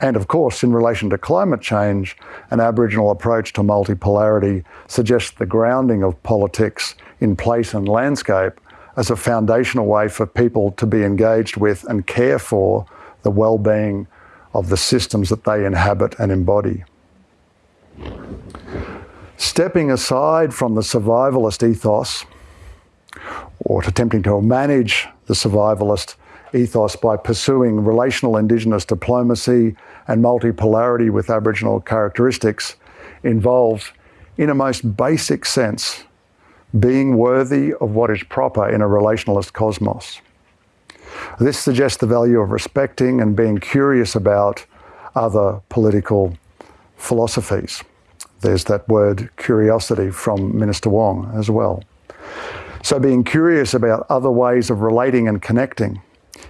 And of course, in relation to climate change, an Aboriginal approach to multipolarity suggests the grounding of politics in place and landscape as a foundational way for people to be engaged with and care for the well-being of the systems that they inhabit and embody. Stepping aside from the survivalist ethos, or attempting to manage the survivalist ethos by pursuing relational Indigenous diplomacy and multipolarity with Aboriginal characteristics involves, in a most basic sense, being worthy of what is proper in a relationalist cosmos. This suggests the value of respecting and being curious about other political philosophies. There's that word curiosity from Minister Wong as well. So being curious about other ways of relating and connecting.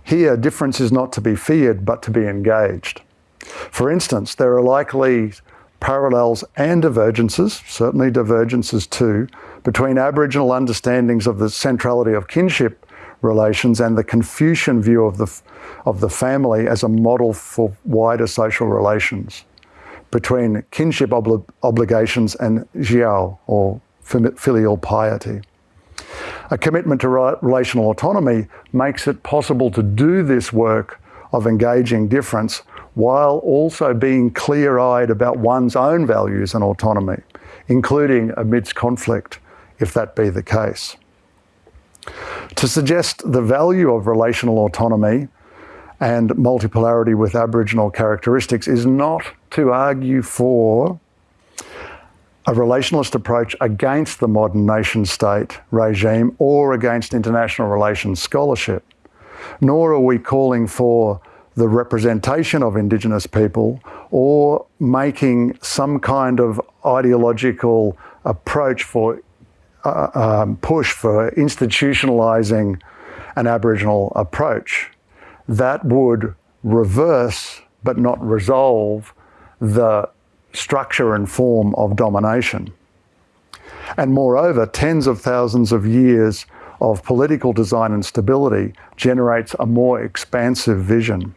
Here, difference is not to be feared, but to be engaged. For instance, there are likely parallels and divergences, certainly divergences too, between Aboriginal understandings of the centrality of kinship relations and the Confucian view of the, of the family as a model for wider social relations between kinship obli obligations and xiao, or filial piety. A commitment to relational autonomy makes it possible to do this work of engaging difference while also being clear-eyed about one's own values and autonomy, including amidst conflict, if that be the case. To suggest the value of relational autonomy and multipolarity with Aboriginal characteristics is not to argue for a relationalist approach against the modern nation state regime or against international relations scholarship, nor are we calling for the representation of Indigenous people or making some kind of ideological approach for uh, um, push for institutionalising an Aboriginal approach that would reverse but not resolve the structure and form of domination. And moreover, tens of thousands of years of political design and stability generates a more expansive vision.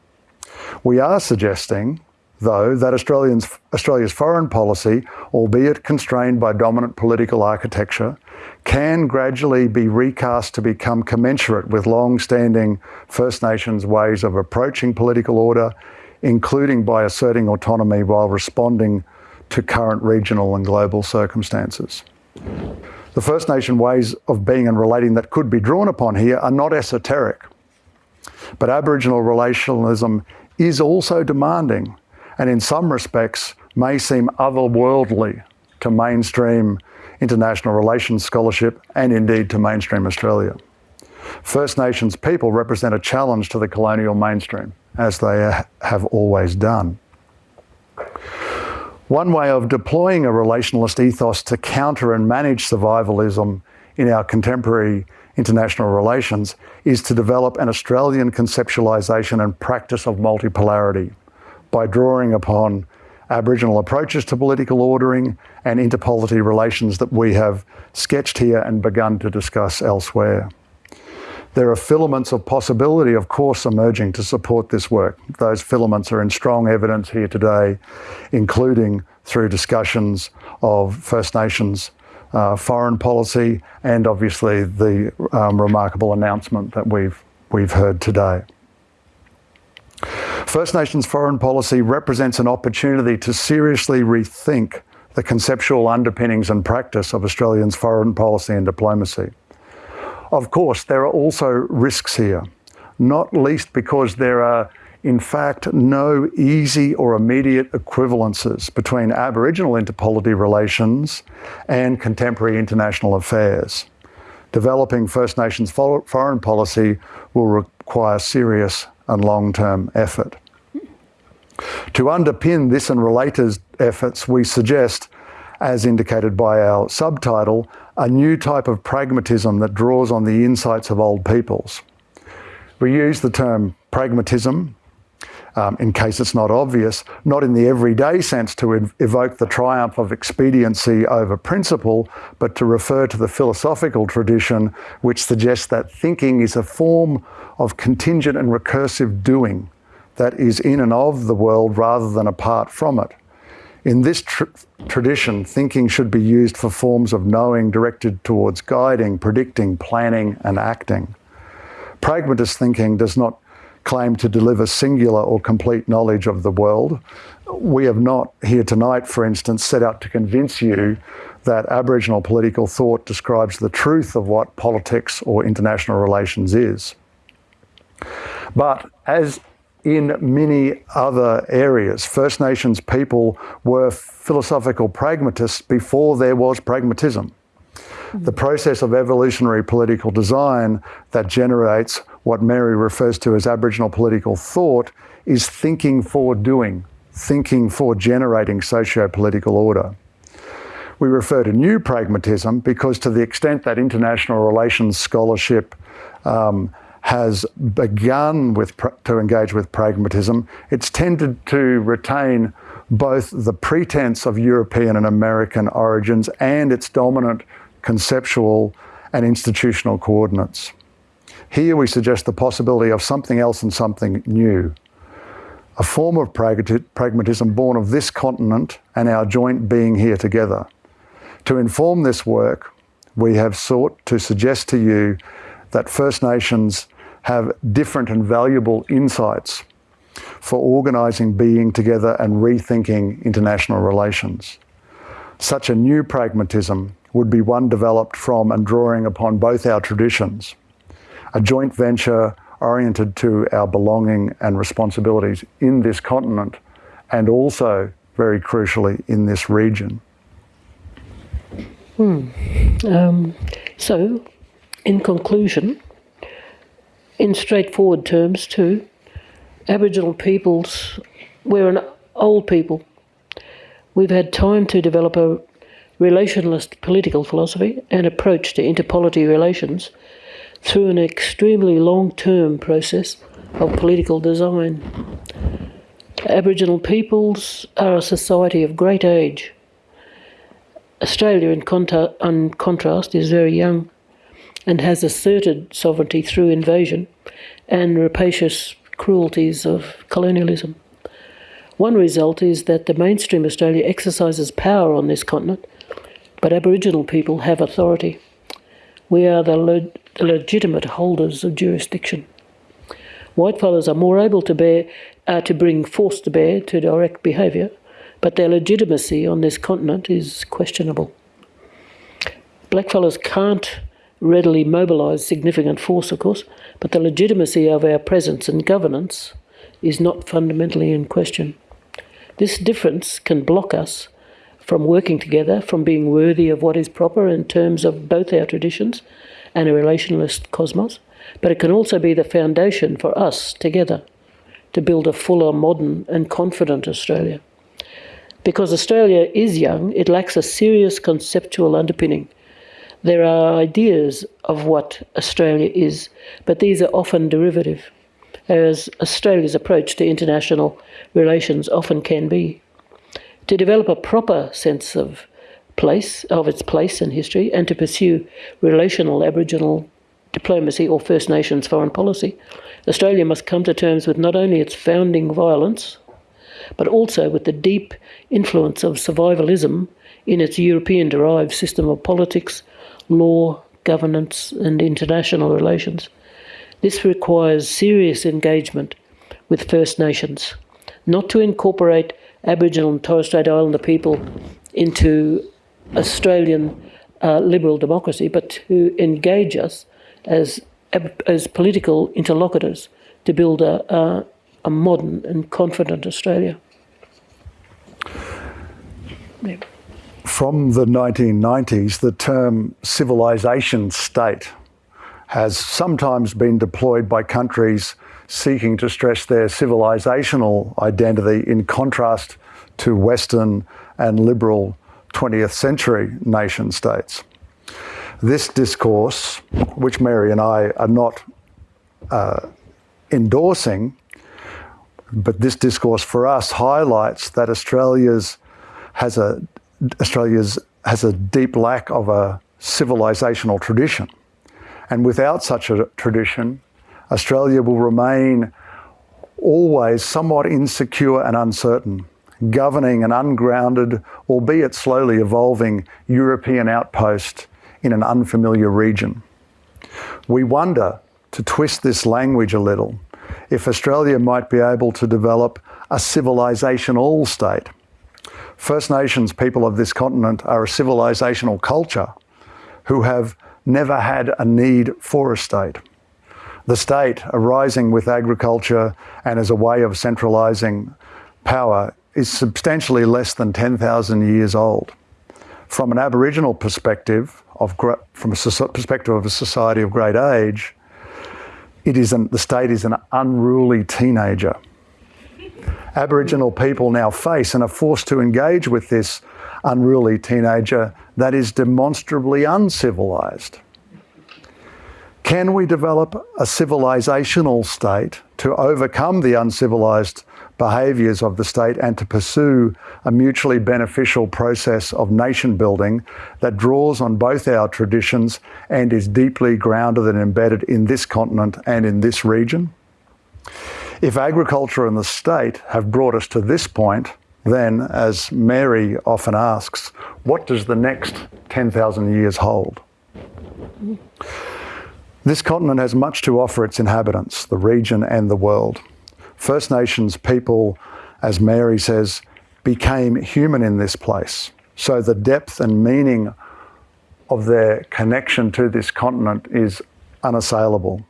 We are suggesting though, that Australians, Australia's foreign policy, albeit constrained by dominant political architecture, can gradually be recast to become commensurate with long-standing First Nations ways of approaching political order, including by asserting autonomy while responding to current regional and global circumstances. The First Nation ways of being and relating that could be drawn upon here are not esoteric, but Aboriginal relationalism is also demanding and in some respects may seem otherworldly to mainstream international relations scholarship and indeed to mainstream Australia. First Nations people represent a challenge to the colonial mainstream, as they uh, have always done. One way of deploying a relationalist ethos to counter and manage survivalism in our contemporary international relations is to develop an Australian conceptualisation and practice of multipolarity by drawing upon Aboriginal approaches to political ordering and interpolity relations that we have sketched here and begun to discuss elsewhere. There are filaments of possibility, of course, emerging to support this work. Those filaments are in strong evidence here today, including through discussions of First Nations uh, foreign policy and obviously the um, remarkable announcement that we've, we've heard today. First Nations foreign policy represents an opportunity to seriously rethink the conceptual underpinnings and practice of Australians' foreign policy and diplomacy. Of course, there are also risks here, not least because there are, in fact, no easy or immediate equivalences between Aboriginal interpolity relations and contemporary international affairs. Developing First Nations foreign policy will require serious and long-term effort. To underpin this and related efforts, we suggest, as indicated by our subtitle, a new type of pragmatism that draws on the insights of old peoples. We use the term pragmatism, um, in case it's not obvious, not in the everyday sense to ev evoke the triumph of expediency over principle, but to refer to the philosophical tradition which suggests that thinking is a form of contingent and recursive doing that is in and of the world rather than apart from it. In this tr tradition, thinking should be used for forms of knowing directed towards guiding, predicting, planning, and acting. Pragmatist thinking does not claim to deliver singular or complete knowledge of the world. We have not here tonight, for instance, set out to convince you that Aboriginal political thought describes the truth of what politics or international relations is. But as in many other areas, First Nations people were philosophical pragmatists before there was pragmatism. The process of evolutionary political design that generates what Mary refers to as Aboriginal political thought is thinking for doing, thinking for generating socio-political order. We refer to new pragmatism because to the extent that international relations scholarship um, has begun with to engage with pragmatism, it's tended to retain both the pretense of European and American origins and its dominant conceptual and institutional coordinates. Here we suggest the possibility of something else and something new, a form of pragmatism born of this continent and our joint being here together. To inform this work, we have sought to suggest to you that First Nations have different and valuable insights for organising being together and rethinking international relations. Such a new pragmatism would be one developed from and drawing upon both our traditions, a joint venture oriented to our belonging and responsibilities in this continent and also, very crucially, in this region. Hmm. Um, so, in conclusion, in straightforward terms too, Aboriginal peoples, we're an old people. We've had time to develop a relationalist political philosophy and approach to interpolity relations through an extremely long-term process of political design. Aboriginal peoples are a society of great age Australia, in, contra in contrast, is very young and has asserted sovereignty through invasion and rapacious cruelties of colonialism. One result is that the mainstream Australia exercises power on this continent, but Aboriginal people have authority. We are the, le the legitimate holders of jurisdiction. Whitefellas are more able to bear uh, to bring force to bear to direct behaviour but their legitimacy on this continent is questionable. Blackfellas can't readily mobilise significant force, of course, but the legitimacy of our presence and governance is not fundamentally in question. This difference can block us from working together, from being worthy of what is proper in terms of both our traditions and a relationalist cosmos, but it can also be the foundation for us together to build a fuller, modern, and confident Australia. Because Australia is young, it lacks a serious conceptual underpinning. There are ideas of what Australia is, but these are often derivative, as Australia's approach to international relations often can be. To develop a proper sense of place, of its place in history, and to pursue relational Aboriginal diplomacy or First Nations foreign policy, Australia must come to terms with not only its founding violence, but also with the deep influence of survivalism in its European derived system of politics, law, governance, and international relations. This requires serious engagement with First Nations, not to incorporate Aboriginal and Torres Strait Islander people into Australian uh, liberal democracy, but to engage us as as political interlocutors to build a, a, a modern and confident Australia. Yeah. From the 1990s, the term civilization state has sometimes been deployed by countries seeking to stress their civilizational identity in contrast to Western and liberal 20th century nation states. This discourse, which Mary and I are not uh, endorsing, but this discourse for us highlights that Australia's has a Australia's has a deep lack of a civilizational tradition. And without such a tradition, Australia will remain always somewhat insecure and uncertain, governing an ungrounded, albeit slowly evolving, European outpost in an unfamiliar region. We wonder, to twist this language a little, if Australia might be able to develop a civilizational state. First Nations people of this continent are a civilizational culture who have never had a need for a state. The state, arising with agriculture and as a way of centralising power, is substantially less than 10,000 years old. From an Aboriginal perspective, of, from a perspective of a society of great age, it is an, the state is an unruly teenager. Aboriginal people now face and are forced to engage with this unruly teenager that is demonstrably uncivilized. Can we develop a civilizational state to overcome the uncivilized behaviours of the state and to pursue a mutually beneficial process of nation building that draws on both our traditions and is deeply grounded and embedded in this continent and in this region? If agriculture and the state have brought us to this point, then, as Mary often asks, what does the next 10,000 years hold? This continent has much to offer its inhabitants, the region and the world. First Nations people, as Mary says, became human in this place. So the depth and meaning of their connection to this continent is unassailable.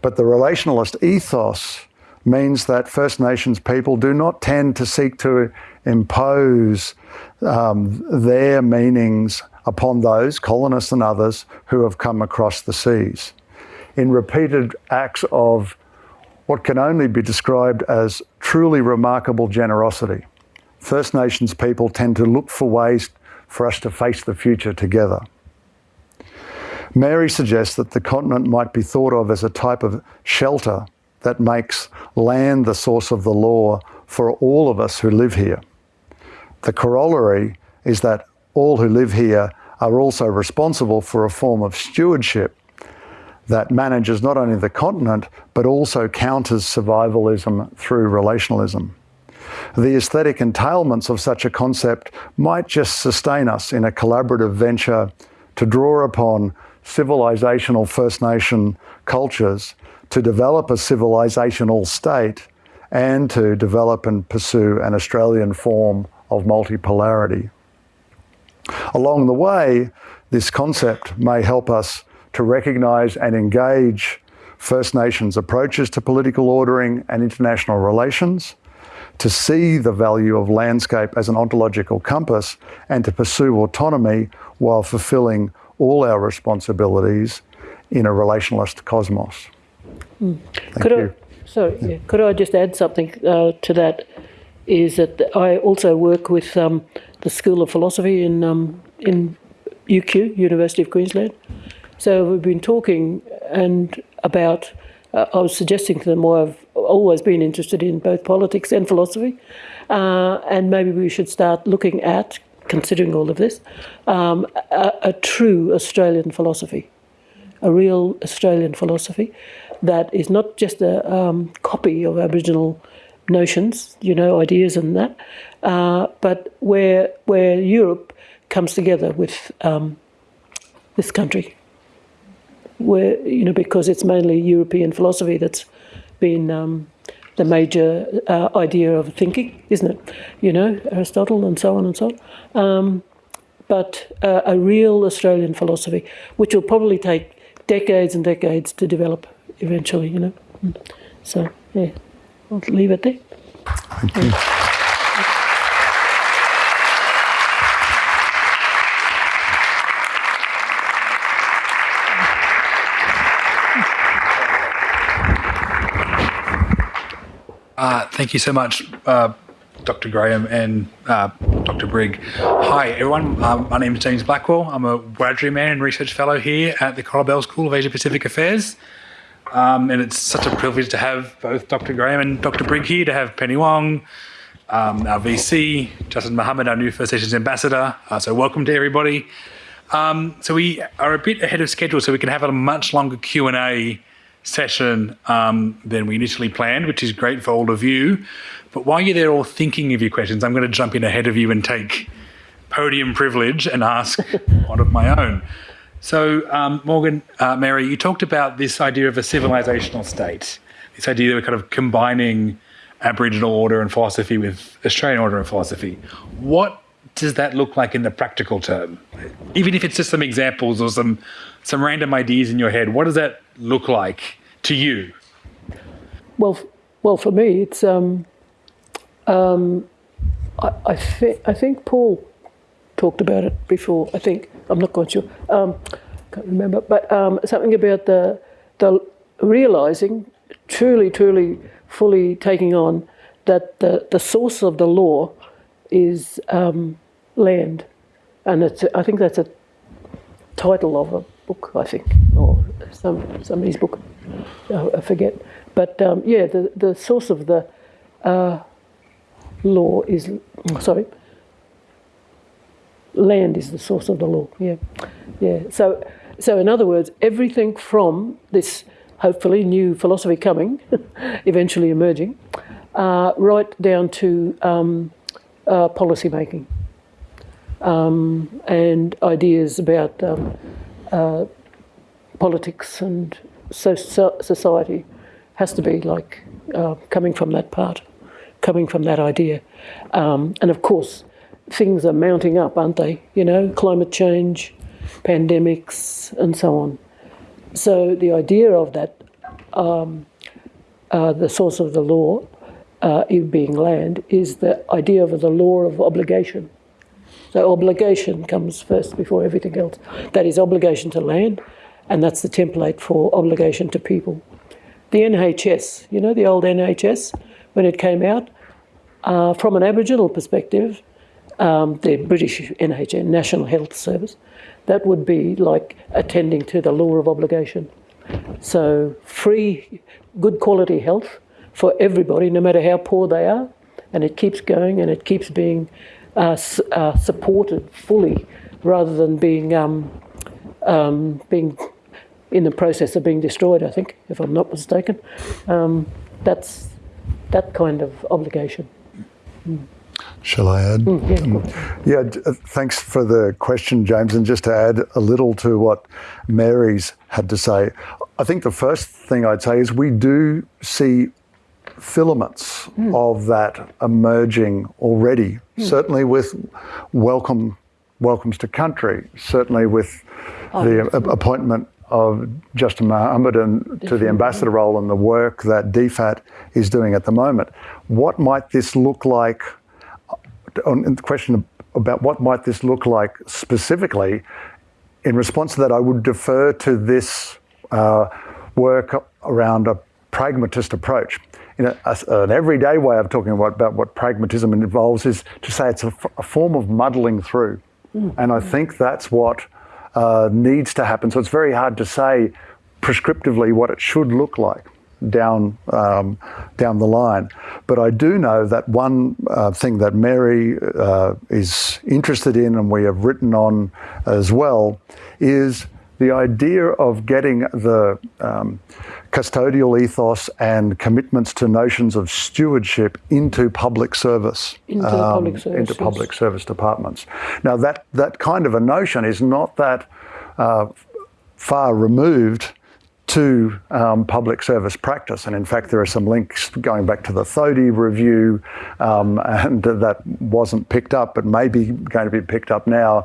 But the relationalist ethos means that First Nations people do not tend to seek to impose um, their meanings upon those, colonists and others, who have come across the seas. In repeated acts of what can only be described as truly remarkable generosity. First Nations people tend to look for ways for us to face the future together. Mary suggests that the continent might be thought of as a type of shelter that makes land the source of the law for all of us who live here. The corollary is that all who live here are also responsible for a form of stewardship that manages not only the continent, but also counters survivalism through relationalism. The aesthetic entailments of such a concept might just sustain us in a collaborative venture to draw upon civilizational First Nation cultures to develop a civilizational state and to develop and pursue an Australian form of multipolarity. Along the way, this concept may help us to recognise and engage First Nations approaches to political ordering and international relations, to see the value of landscape as an ontological compass and to pursue autonomy while fulfilling all our responsibilities in a relationalist cosmos. Thank Could you. I, sorry, yeah. could I just add something uh, to that? Is that I also work with um, the School of Philosophy in um, in UQ, University of Queensland. So we've been talking and about. Uh, I was suggesting to them why I've always been interested in both politics and philosophy, uh, and maybe we should start looking at, considering all of this, um, a, a true Australian philosophy a real Australian philosophy that is not just a um, copy of Aboriginal notions, you know, ideas and that, uh, but where where Europe comes together with um, this country, where you know because it's mainly European philosophy that's been um, the major uh, idea of thinking, isn't it? You know, Aristotle and so on and so on. Um, but uh, a real Australian philosophy, which will probably take decades and decades to develop eventually, you know. So, yeah, I'll leave it there. Thank you. Uh, thank you so much, uh, Dr. Graham and uh, Dr. Brigg. Hi, everyone. Um, my name is James Blackwell. I'm a Wiradjuri man and research fellow here at the Coral Bell School of Asia Pacific Affairs. Um, and it's such a privilege to have both Dr. Graham and Dr. Brigg here, to have Penny Wong, um, our VC, Justin Mohamed, our new First Nations ambassador. Uh, so welcome to everybody. Um, so we are a bit ahead of schedule, so we can have a much longer Q and A session um, than we initially planned, which is great for all of you. But while you're there all thinking of your questions, I'm going to jump in ahead of you and take podium privilege and ask one of my own. So, um, Morgan, uh, Mary, you talked about this idea of a civilizational state, this idea we're kind of combining Aboriginal order and philosophy with Australian order and philosophy. What does that look like in the practical term? Even if it's just some examples or some some random ideas in your head, what does that look like to you? Well, well, for me, it's um, um, I I, thi- I think Paul talked about it before. I think I'm not quite sure. Um, can't remember, but um, something about the the realizing, truly, truly, fully taking on that the the source of the law is um, land, and it's I think that's a title of a book, I think, or some somebody's book. I forget. But um, yeah, the, the source of the uh, law is sorry. Land is the source of the law. Yeah, yeah. So, so in other words, everything from this hopefully new philosophy coming, eventually emerging, uh, right down to um, uh, policy making um, and ideas about um, uh, politics and so, so society has to be like uh, coming from that part, coming from that idea. Um, and of course, things are mounting up, aren't they? You know, climate change, pandemics, and so on. So the idea of that, um, uh, the source of the law, uh, it being land, is the idea of the law of obligation. So obligation comes first before everything else. That is obligation to land, and that's the template for obligation to people. The NHS, you know, the old NHS, when it came out, uh, from an Aboriginal perspective, um, the British NHS, National Health Service, that would be like attending to the law of obligation. So free, good quality health for everybody, no matter how poor they are, and it keeps going and it keeps being uh, uh, supported fully, rather than being um, um, being in the process of being destroyed. I think, if I'm not mistaken, um, that's that kind of obligation. Shall I add? Yeah, Um, yeah, uh, thanks for the question, James. And just to add a little to what Mary's had to say, I think the first thing I'd say is we do see filaments of that emerging already, certainly with welcome welcomes to country, certainly with the a- appointment of Justin Mohamed and to the ambassador role and the work that DFAT is doing at the moment. What might this look like? On the question about what might this look like specifically, in response to that, I would defer to this uh, work around a pragmatist approach. You know, a, an everyday way of talking about, about what pragmatism involves is to say it's a, a form of muddling through. Mm. And I think that's what uh, needs to happen. So it's very hard to say prescriptively what it should look like down um, down the line. But I do know that one uh, thing that Mary uh, is interested in, and we have written on as well, is the idea of getting the um, custodial ethos and commitments to notions of stewardship into public service, into, um, public, service, into public service departments. Now, that, that kind of a notion is not that uh, far removed to um, public service practice. And in fact, there are some links going back to the Thodey review, um, and that wasn't picked up, but maybe going to be picked up now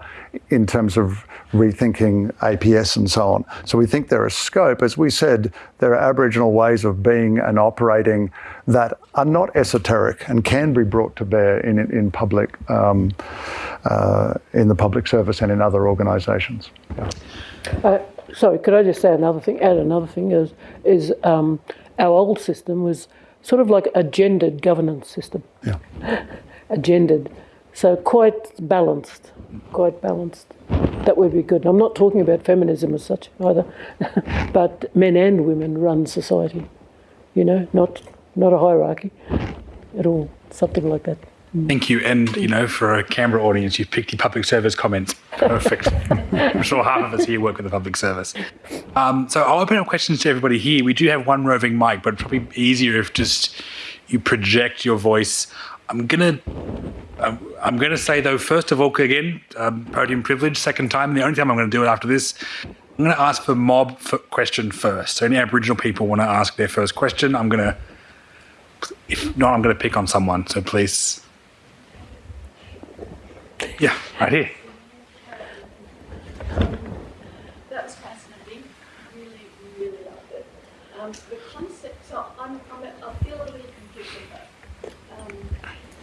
in terms of rethinking APS and so on. So we think there is scope. As we said, there are Aboriginal ways of being and operating that are not esoteric and can be brought to bear in, in public, um, uh, in the public service and in other organisations. Yeah. Uh, sorry, could I just say another thing? Add another thing is is um, our old system was sort of like a gendered governance system. Yeah. a gendered, so quite balanced, quite balanced. That would be good. I'm not talking about feminism as such either, but men and women run society. You know, not not a hierarchy at all. Something like that. Thank you. And, you know, for a Canberra audience, you've picked your public service comments. Perfect. I'm sure half of us here work with the public service. Um, so I'll open up questions to everybody here. We do have one roving mic, but probably easier if just you project your voice. I'm going to I'm going to say, though, first of all, again, um, podium privilege, second time. The only time I'm going to do it after this, I'm going to ask for mob for question first. So any Aboriginal people want to ask their first question, I'm going to, if not, I'm going to pick on someone. So please yeah, right here. That was fascinating. Really, really loved it. Um, the concept, so I'm, I'm a, I feel a little confused with that. Um,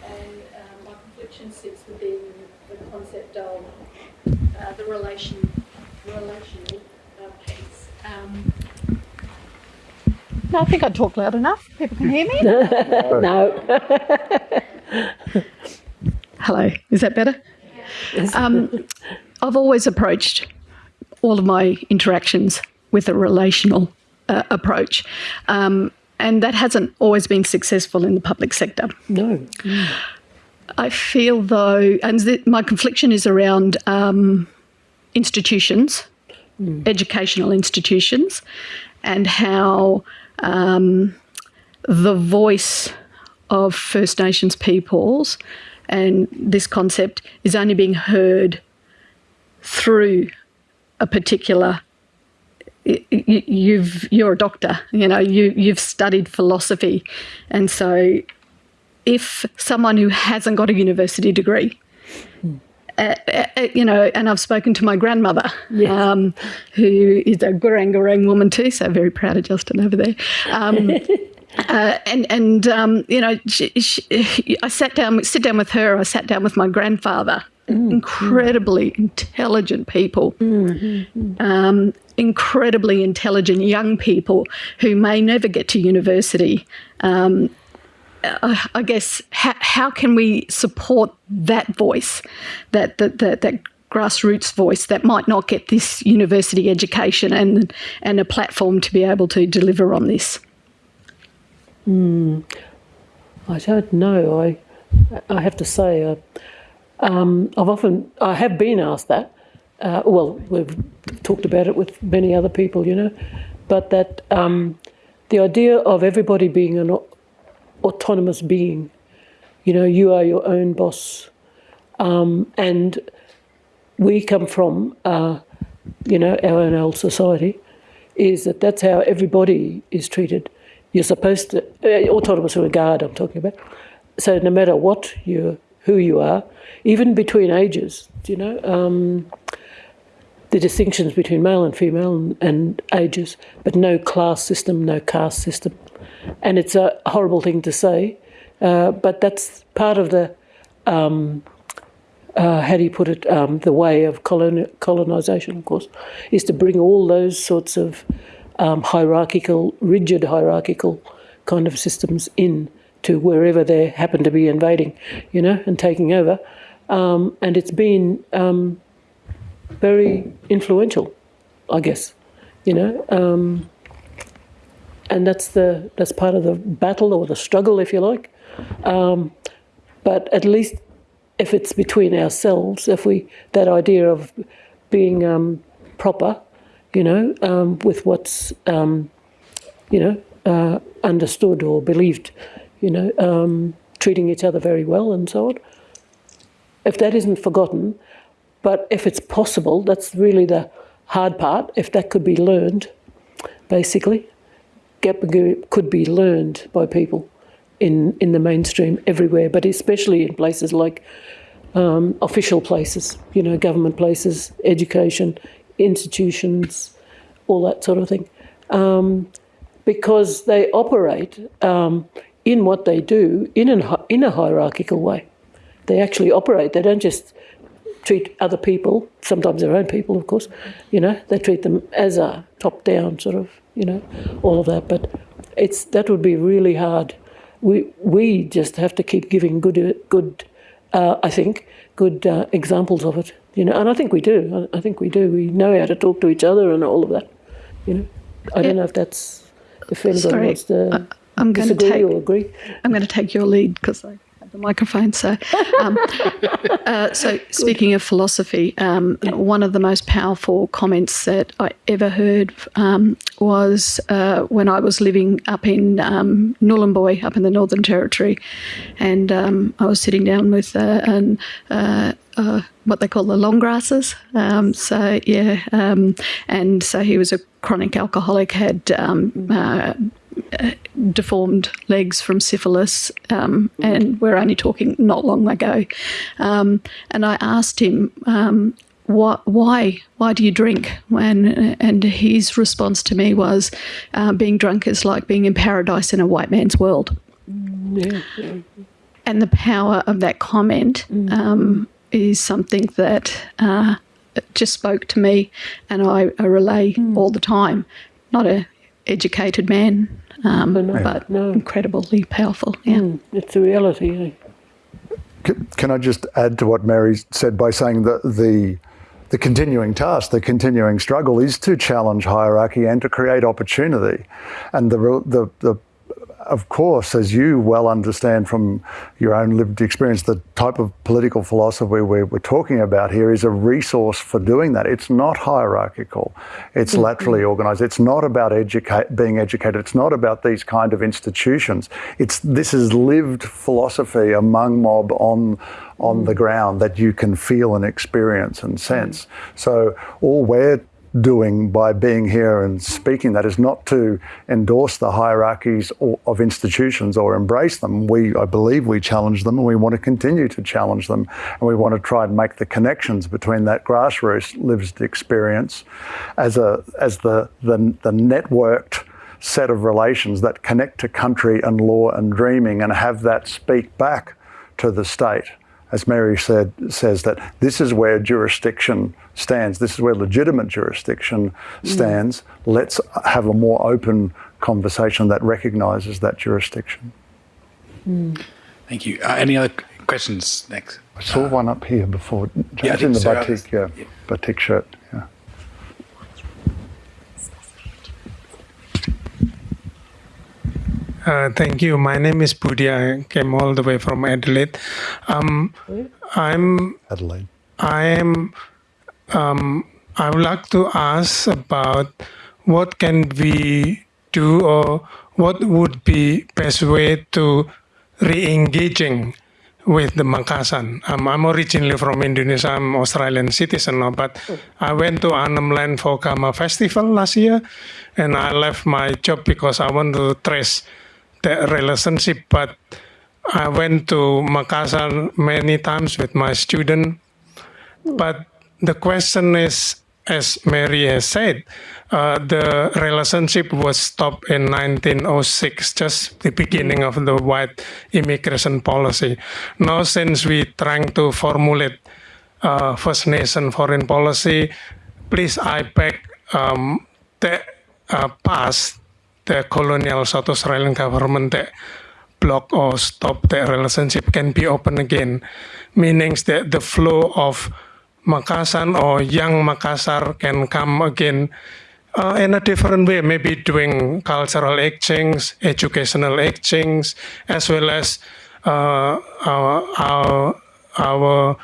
and uh, my confliction sits within the concept of uh, the relation, relational uh, piece. Um, no, I think I talk loud enough. People can hear me. no. Hello, is that better? Um, I've always approached all of my interactions with a relational uh, approach. Um, and that hasn't always been successful in the public sector. No. Mm. I feel though, and my confliction is around um, institutions, mm. educational institutions, and how um, the voice of First Nations peoples and this concept is only being heard through a particular you've you're a doctor you know you you've studied philosophy and so if someone who hasn't got a university degree uh, uh, uh, you know, and I've spoken to my grandmother, yes. um, who is a Gurang Gurang woman too, so very proud of Justin over there. Um, Uh, and and um, you know, she, she, I sat down, sit down with her. I sat down with my grandfather. Mm. Incredibly intelligent people, mm-hmm. um, incredibly intelligent young people who may never get to university. Um, I, I guess how, how can we support that voice, that that that, that grassroots voice that might not get this university education and and a platform to be able to deliver on this. Mm, I don't know. I I have to say, uh, um, I've often I have been asked that. Uh, well, we've talked about it with many other people, you know, but that um, the idea of everybody being an autonomous being, you know, you are your own boss, um, and we come from, uh, you know, our own old society, is that that's how everybody is treated you're supposed to uh, autonomous regard. I'm talking about. So no matter what you, who you are, even between ages, you know, um, the distinctions between male and female and, and ages, but no class system, no caste system. And it's a horrible thing to say, uh, but that's part of the, um, uh, how do you put it, um, the way of colon- colonisation, of course, is to bring all those sorts of um, hierarchical, rigid hierarchical kind of systems in to wherever they happen to be invading, you know, and taking over. Um, and it's been um, very influential, I guess, you know. Um, and that's the that's part of the battle or the struggle, if you like. Um, but at least if it's between ourselves, if we that idea of being um, proper, you know, um, with what's um, you know uh, understood or believed, you know, um, treating each other very well and so on. If that isn't forgotten, but if it's possible, that's really the hard part. If that could be learned, basically, Gap could be learned by people in, in the mainstream everywhere, but especially in places like um, official places, you know, government places, education, institutions, all that sort of thing. Um, because they operate um, in what they do in, an, in a hierarchical way. They actually operate, they don't just treat other people, sometimes their own people, of course, you know, they treat them as a top down sort of, you know, all of that. But it's that would be really hard. We, we just have to keep giving good, good uh, I think, good uh, examples of it, you know, and I think we do. I, I think we do. We know how to talk to each other and all of that, you know. I don't know if that's if anybody Sorry, wants to I- I'm going to take. or agree. I'm going to take your lead because I the microphone. So, um, uh, so speaking of philosophy, um, one of the most powerful comments that I ever heard um, was uh, when I was living up in um, Nhulunbuy, up in the Northern Territory, and um, I was sitting down with uh, an. Uh, uh, what they call the long grasses. Um, so yeah, um, and so he was a chronic alcoholic, had um, uh, deformed legs from syphilis, um, and we're only talking not long ago. Um, and I asked him, um, what, why, why do you drink? And, and his response to me was, uh, being drunk is like being in paradise in a white man's world. And the power of that comment um, is something that uh, just spoke to me, and I, I relay all the time. Not a educated man, um, but no. incredibly powerful. Yeah. Mm, it's a reality. Eh? C- Can I just add to what Mary said by saying that the the continuing task, the continuing struggle, is to challenge hierarchy and to create opportunity, and the the the of course, as you well understand from your own lived experience, the type of political philosophy we're, we're talking about here is a resource for doing that. It's not hierarchical, it's mm-hmm. laterally organized. It's not about educate, being educated, it's not about these kind of institutions. It's, this is lived philosophy among mob on, on the mm. ground that you can feel and experience and sense. Mm. So, all we're doing by being here and speaking that is not to endorse the hierarchies or, of institutions or embrace them. We, I believe, we challenge them, and we want to continue to challenge them, and we want to try and make the connections between that grassroots lived experience as a as the the, the networked set of relations that connect to country and law and dreaming, and have that speak back to the state as Mary said, says that this is where jurisdiction stands. This is where legitimate jurisdiction stands. Let's have a more open conversation that recognises that jurisdiction. Thank you. Uh, any other questions next? I saw one up here before. Yeah, I James in the think so. batik, yeah, batik shirt. Yeah. Uh, thank you. My name is Budia. I came all the way from Adelaide. Um, I'm Adelaide. I am. Um, I would like to ask about what can we do, or what would be best way to re-engaging with the Makassar. Um, I'm originally from Indonesia. I'm Australian citizen now, but I went to Arnhem Land for Garma Festival last year, and I left my job because I want to trace the relationship. But I went to Makassar many times with my student. But the question is, as Mary has said, uh, the relationship was stopped in 1906, just the beginning of the white immigration policy. Now, since we trying to formulate uh, First Nation foreign policy, please I beg um, the uh, past the colonial South Australian government that block or stop the relationship can be open again, meaning that the flow of Makassar or young Makassar can come again uh, in a different way, maybe doing cultural exchange, educational exchange, as well as uh, our, our, our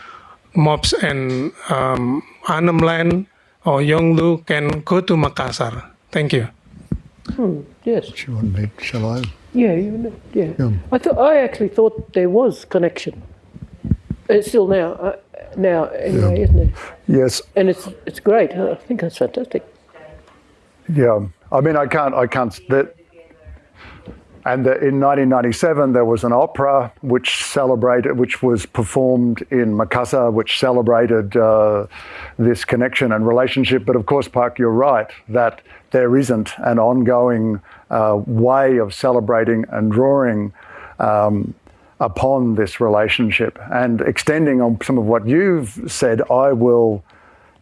mobs and um, Arnhem Land or Yolngu can go to Makassar. Thank you. Yes. Do you want me? Shall I? Yeah, you know, yeah. Yeah. I thought I actually thought there was connection. It's still now, uh, now anyway, isn't it? Yes. And it's it's great. I think that's fantastic. Yeah, I mean, I can't, I can't. That, and the, in 1997, there was an opera which celebrated, which was performed in Makassar, which celebrated uh, this connection and relationship. But of course, Park, you're right that there isn't an ongoing uh, way of celebrating and drawing um, upon this relationship. And extending on some of what you've said, I will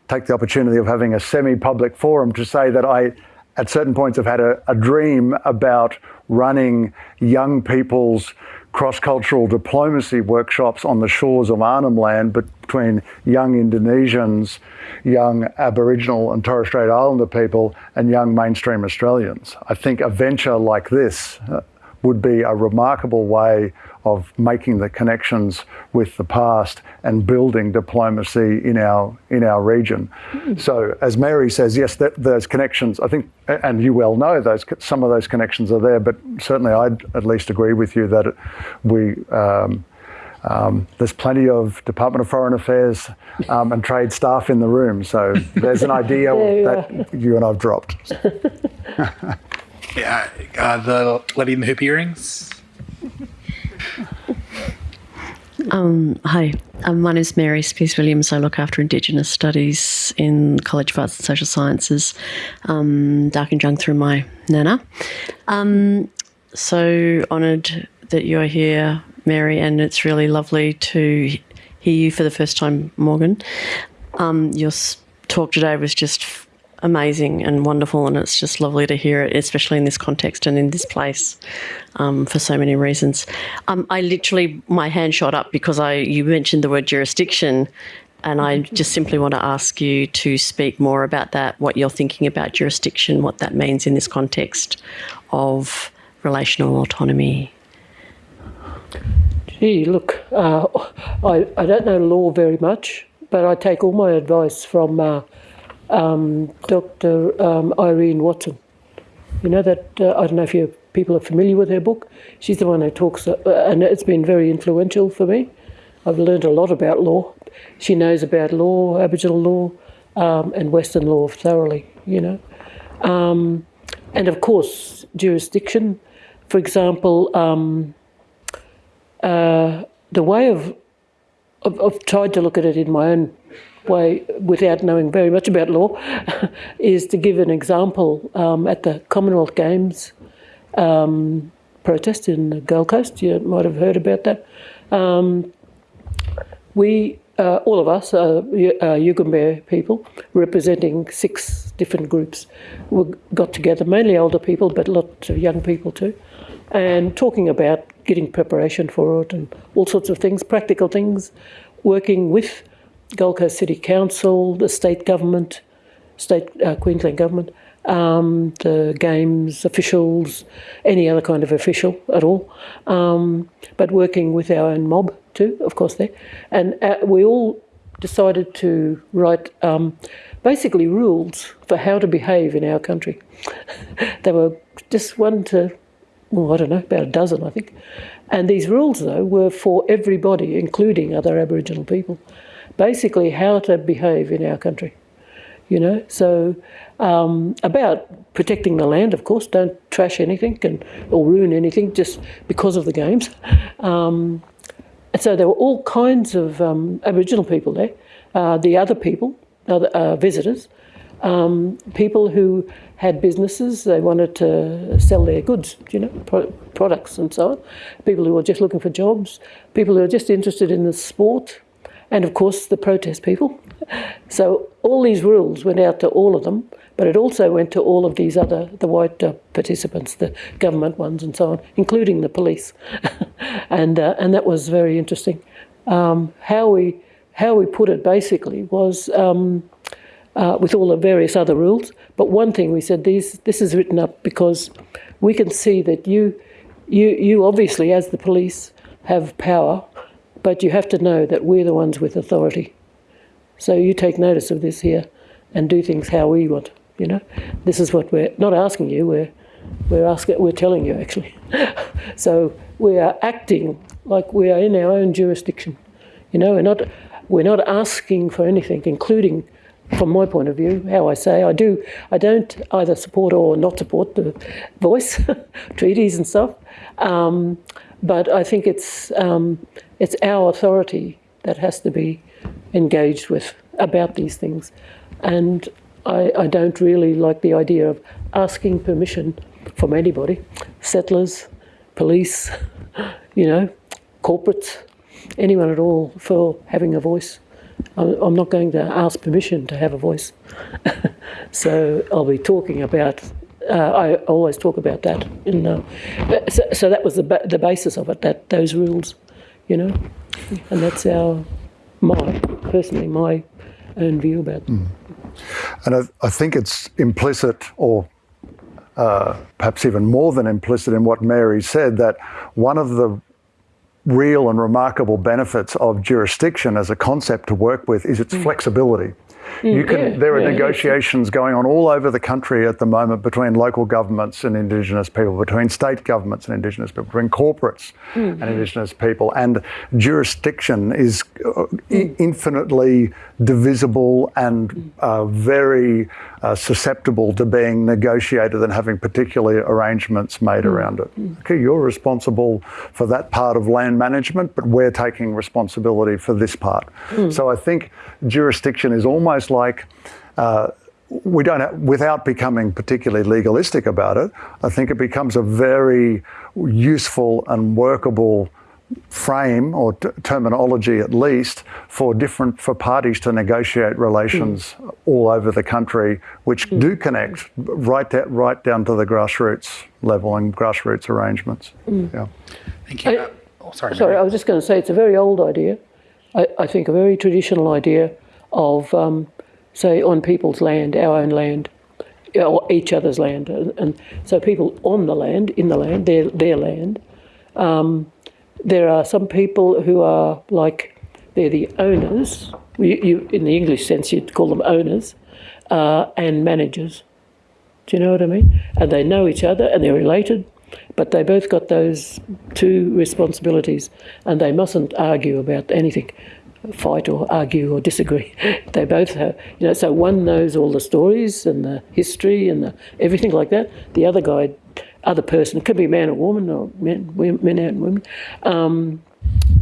take the opportunity of having a semi-public forum to say that I, at certain points, have had a, a dream about running young people's cross-cultural diplomacy workshops on the shores of Arnhem Land between young Indonesians, young Aboriginal and Torres Strait Islander people, and young mainstream Australians. I think a venture like this uh, would be a remarkable way of making the connections with the past and building diplomacy in our in our region. So, as Mary says, yes, that, those connections. I think, and you well know those some of those connections are there. But certainly, I'd at least agree with you that we. Um, um, there's plenty of Department of Foreign Affairs um, and trade staff in the room, so there's an idea There you that you and I've dropped. Yeah, uh, the lady in the hoop earrings. Um, hi, um, my name is Mary Spiers Williams. I look after Indigenous Studies in College of Arts and Social Sciences, um, Darkinjung through my nana. Um, so honoured that you're here, Mary, and it's really lovely to hear you for the first time, Morgan. Um, your talk today was just amazing and wonderful, and it's just lovely to hear it, especially in this context and in this place, um, for so many reasons. Um, I literally, my hand shot up because I you mentioned the word jurisdiction, and I just simply want to ask you to speak more about that, what you're thinking about jurisdiction, what that means in this context of relational autonomy. Gee, look, uh, I, I don't know law very much, but I take all my advice from uh, um, Dr. Um, Irene Watson. You know that, uh, I don't know if you people are familiar with her book. She's the one who talks, uh, and it's been very influential for me. I've learned a lot about law. She knows about law, Aboriginal law, um, and Western law thoroughly, you know. Um, and of course, jurisdiction. For example, um, uh, the way of, of I've tried to look at it in my own way without knowing very much about law is to give an example um, at the Commonwealth Games um, protest in the Gold Coast. You might have heard about that. Um, we, uh, all of us, uh, Y- uh, Yugambeh people, representing six different groups, we got together, mainly older people, but lots of young people too, and talking about getting preparation for it and all sorts of things, practical things, working with Gold Coast City Council, the state government, state uh, Queensland government, um, the games officials, any other kind of official at all, um, but working with our own mob too, of course, there. And uh, we all decided to write um, basically rules for how to behave in our country. there were just one to, well, I don't know, about a dozen, I think. And these rules, though, were for everybody, including other Aboriginal people. Basically, how to behave in our country you know. So um, about protecting the land, of course, don't trash anything and or ruin anything just because of the games. Um, and so there were all kinds of um, Aboriginal people there. Uh, the other people, other uh, visitors, um, people who had businesses, they wanted to sell their goods, you know, pro- products and so on. People who were just looking for jobs, people who were just interested in the sport, and of course the protest people. So all these rules went out to all of them, but it also went to all of these other, the white uh, participants, the government ones and so on, including the police. and, uh, and that was very interesting. Um, how, we, how we put it basically was um, uh, with all the various other rules, but one thing we said, these, this is written up because we can see that you, you, you obviously, as the police, have power, but you have to know that we're the ones with authority. So you take notice of this here and do things how we want. You know, this is what we're not asking you. We're we're asking. We're telling you actually. so we are acting like we are in our own jurisdiction. You know, we're not we're not asking for anything, including. From my point of view, how I say, I do, I don't either support or not support the voice treaties and stuff, um, but I think it's um, it's our authority that has to be engaged with about these things. And I, I, don't really like the idea of asking permission from anybody settlers, police, you know, corporates, anyone at all for having a voice. I'm not going to ask permission to have a voice. so I'll be talking about. Uh, I always talk about that. In, uh, so, so, that was the the basis of it. That those rules, you know, and that's our my personally my own view about them. Mm. And I, I, think it's implicit, or uh, perhaps even more than implicit, in what Mary said that one of the real and remarkable benefits of jurisdiction as a concept to work with is its mm. flexibility. You can, yeah, there are yeah, negotiations yeah. going on all over the country at the moment between local governments and Indigenous people, between state governments and Indigenous people, between corporates mm-hmm. and Indigenous people. And jurisdiction is uh, mm. infinitely divisible and mm. uh, very uh, susceptible to being negotiated and having particular arrangements made mm. around it. Mm. Okay, you're responsible for that part of land management, but we're taking responsibility for this part. Mm. So I think jurisdiction is almost like uh, we don't have, without becoming particularly legalistic about it, I think it becomes a very useful and workable frame or t- terminology at least for different for parties to negotiate relations mm. all over the country which mm. do connect right da- right down to the grassroots level and grassroots arrangements mm. yeah thank you I, uh, oh, sorry sorry I was just going to say it's a very old idea I, I think a very traditional idea of um, say on people's land our own land or each other's land and, and so people on the land in the land their their land um, there are some people who are like they're the owners. You, you, in the English sense, you'd call them owners uh, and managers. Do you know what I mean? And they know each other and they're related, but they both got those two responsibilities, and they mustn't argue about anything, fight or argue or disagree. they both have, you know. So one knows all the stories and the history and the, everything like that. The other guy other person, it could be a man or woman or men, men and women, um,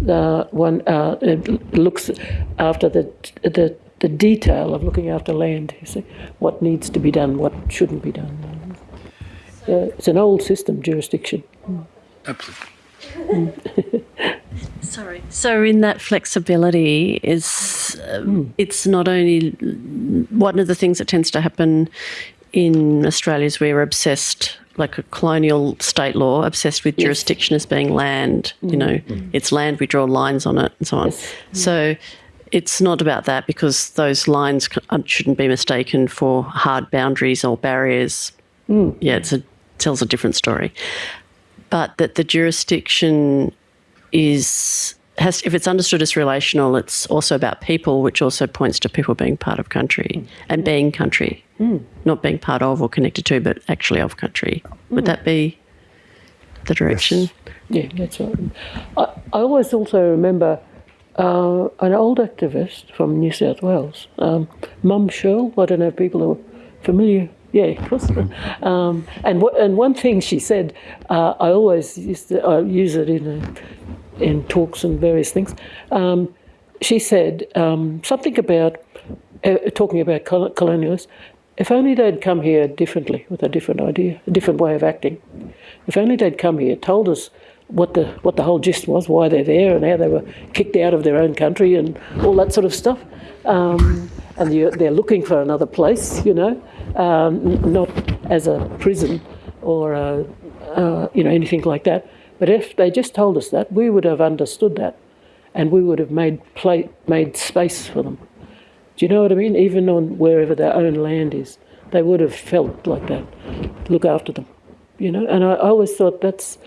uh, one uh, looks after the, the, the detail of looking after land, you see, what needs to be done, what shouldn't be done. Uh, it's an old system, jurisdiction. Absolutely. Sorry. So, in that flexibility, is um, it's not only one of the things that tends to happen in Australia is we're obsessed like a colonial state law obsessed with yes. jurisdiction as being land. Mm. You know, mm. it's land, we draw lines on it, and so on. Yes. So it's not about that because those lines uh, shouldn't be mistaken for hard boundaries or barriers. Mm. Yeah, it tells a different story. But that the jurisdiction is has if it's understood as relational, it's also about people, which also points to people being part of country mm. and being country, mm. not being part of or connected to, but actually of country. Would mm. that be the direction? Yes. Yeah, that's right. I, I always also remember uh, an old activist from New South Wales, um, Mum Shirl. I don't know if people are familiar. Yeah, of course. Um, and w- and one thing she said, uh, I always used to I use it in a in talks and various things, um, she said um, something about uh, talking about col- colonialists, if only they'd come here differently, with a different idea, a different way of acting. If only they'd come here, told us what the what the whole gist was, why they're there, and how they were kicked out of their own country, and all that sort of stuff. Um, and they're looking for another place, you know, um, not as a prison or a, uh, you know anything like that. But if they just told us that, we would have understood that, and we would have made play, made space for them. Do you know what I mean? Even on wherever their own land is, they would have felt like that. Look after them, you know. And I, I always thought that's.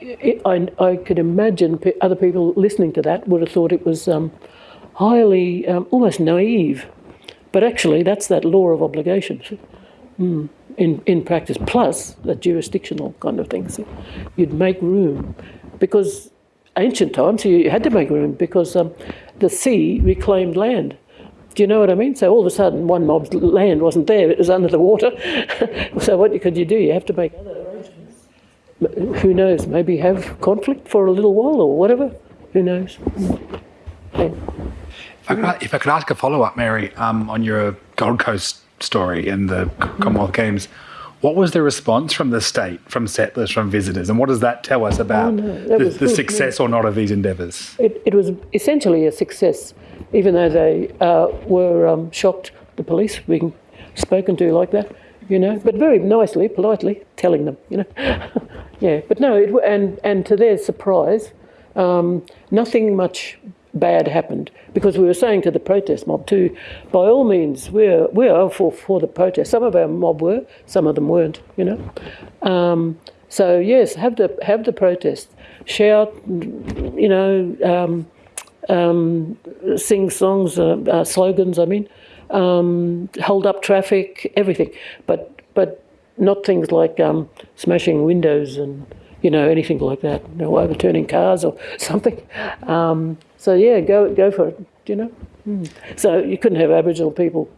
I, I could imagine other people listening to that would have thought it was um, highly, um, almost naive, but actually that's that law of obligation. Mm, in, in practice, plus the jurisdictional kind of things. You'd make room because ancient times you had to make room because um, the sea reclaimed land. Do you know what I mean? So all of a sudden, one mob's land wasn't there; it was under the water. so what could you do? You have to make other arrangements. Who knows? Maybe have conflict for a little while or whatever. Who knows? If I could, if I could ask a follow up, Mary, um, on your Gold Coast story in the Commonwealth Games, what was the response from the state, from settlers, from visitors, and what does that tell us about Oh, no, the, the success or not of these endeavours? It, it was essentially a success, even though they uh, were um, shocked, the police being spoken to like that, you know, but very nicely, politely telling them, you know. yeah, but no, it, and, and to their surprise, um, nothing much bad happened because we were saying to the protest mob too, by all means, we're, we're for, for the protest. Some of our mob were, some of them weren't, you know. Um, so yes, have the have the protest, shout, you know, um, um, sing songs, uh, uh, slogans. I mean, um, hold up traffic, everything, but but not things like um, smashing windows and you know anything like that, you know, overturning cars or something. So yeah, go go for it. You know. Mm. So you couldn't have Aboriginal people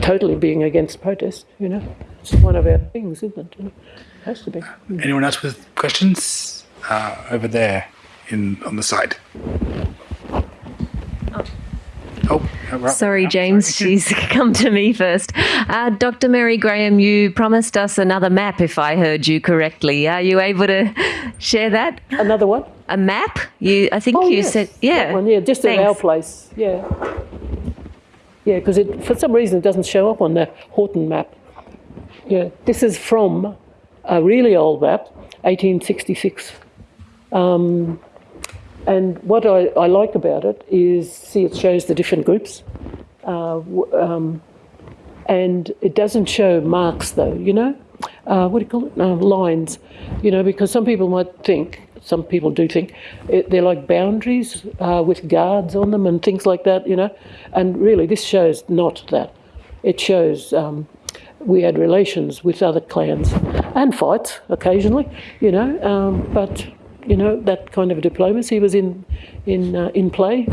totally being against protest. You know, it's one of our things, isn't it? You know? It has to be. Anyone else with questions? Uh, over there, in on the side. Oh, right. Sorry, James, she's come to me first. Uh, Dr. Mary Graham, you promised us another map, if I heard you correctly. Are you able to share that? Another one? A map? You, I think Oh, you yes, said, yeah. one, yeah, just in our place, yeah. Yeah, because for some reason it doesn't show up on the Horton map. Yeah, this is from a really old map, 1866. Um, and what I, I like about it is, see, it shows the different groups. Uh, um, and it doesn't show marks, though, you know? Uh, what do you call it? Uh, lines, you know, because some people might think, some people do think, it, they're like boundaries uh, with guards on them and things like that, you know? And really, this shows not that. It shows um, we had relations with other clans and fights occasionally, you know, um, but you know that kind of diplomacy was in in uh, in play.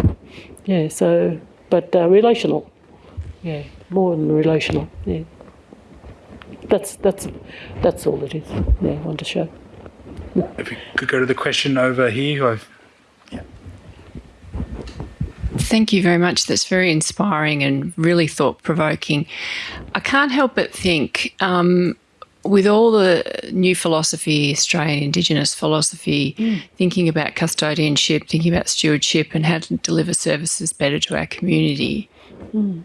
Yeah, so but uh, relational, yeah, more than relational. Yeah, that's that's that's all it is. Yeah, I want to show. If we could go to the question over here, who I've Thank you very much. That's very inspiring and really thought provoking. I can't help but think, um, with all the new philosophy, Australian Indigenous philosophy, mm. thinking about custodianship, thinking about stewardship, and how to deliver services better to our community, mm.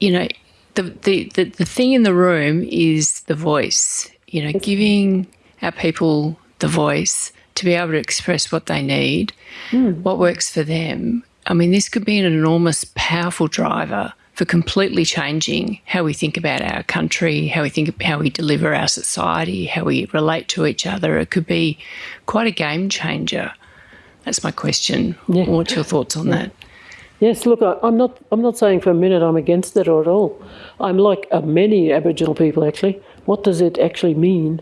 you know, the, the, the, the thing in the room is the voice, you know, giving our people the voice to be able to express what they need, mm. what works for them. I mean, this could be an enormous, powerful driver for completely changing how we think about our country, how we think how we deliver our society, how we relate to each other. It could be quite a game changer. That's my question. Yeah. What's your thoughts on that? Yes, look, I, I'm not. I'm not saying for a minute I'm against it or at all. I'm like uh, many Aboriginal people actually. What does it actually mean?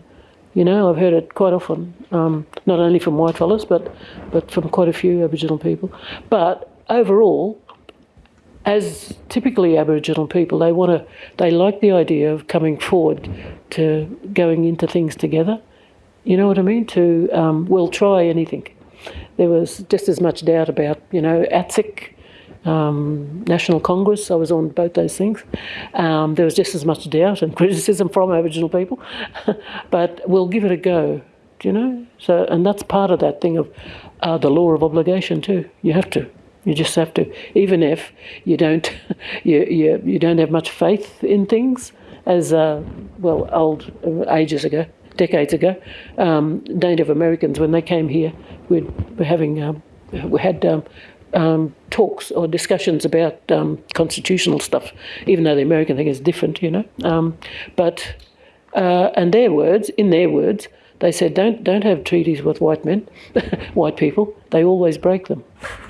You know, I've heard it quite often, um, not only from white fellas, but but from quite a few Aboriginal people. But overall, as typically Aboriginal people, they want to. They like the idea of coming forward to going into things together. You know what I mean? To um, we'll try anything. There was just as much doubt about you know ATSIC um, National Congress. I was on both those things. Um, there was just as much doubt and criticism from Aboriginal people, but we'll give it a go. You know? So, and that's part of that thing of uh, the law of obligation too. You have to. You just have to, even if you don't, you you, you don't have much faith in things, as uh, well old uh, ages ago, decades ago, um, Native Americans when they came here, we'd, we're having um, we had um, um, talks or discussions about um, constitutional stuff, even though the American thing is different, you know. Um, but uh, and their words, in their words, they said, don't don't have treaties with white men, white people. They always break them,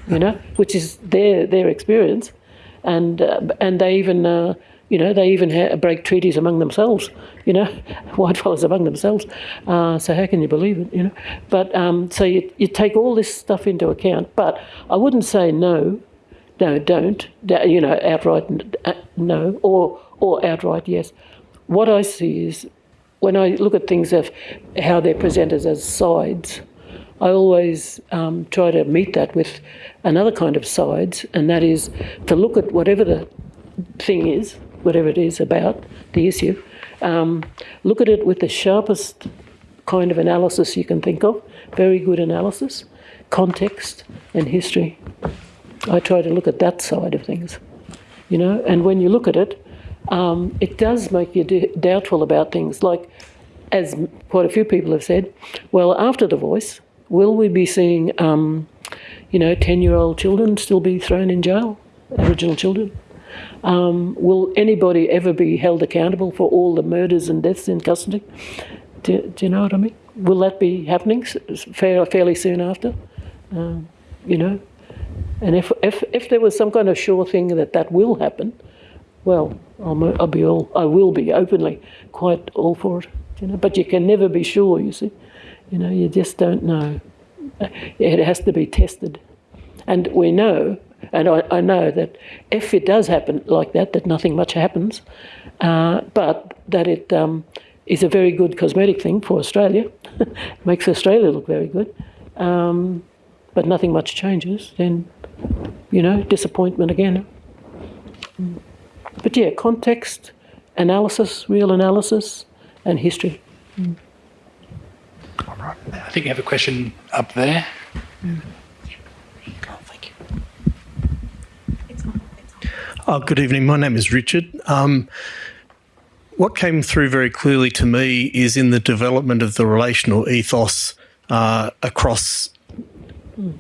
you know, which is their their experience, and uh, and they even. Uh, you know, they even break treaties among themselves, you know, white fellas among themselves. Uh, so how can you believe it, you know? But um, so you, you take all this stuff into account. But I wouldn't say no, no, don't, you know, outright uh, no, or, or outright yes. What I see is when I look at things of how they're presented as sides, I always um, try to meet that with another kind of sides, and that is to look at whatever the thing is, whatever it is about the issue, um, look at it with the sharpest kind of analysis you can think of, very good analysis, context and history. I try to look at that side of things, you know, and when you look at it, um, it does make you doubtful about things. Like, as quite a few people have said, well, after the voice, will we be seeing, um, you know, 10 year old children still be thrown in jail, Aboriginal children? Um, will anybody ever be held accountable for all the murders and deaths in custody? Do, do you know what I mean? Will that be happening fairly soon after? Um, you know, and if, if if there was some kind of sure thing that that will happen, well, I'll, I'll be all I will be openly quite all for it. You know, but you can never be sure. You see, you know, you just don't know. It has to be tested, and we know and I, I, know that if it does happen like that, that nothing much happens, uh, but that it um, is a very good cosmetic thing for Australia, makes Australia look very good, um, but nothing much changes, then, you know, disappointment again. But yeah, context, analysis, real analysis, and history. Mm. All right. I think you have a question up there. Mm. Oh, good evening. My name is Richard. Um, what came through very clearly to me is in the development of the relational ethos uh, across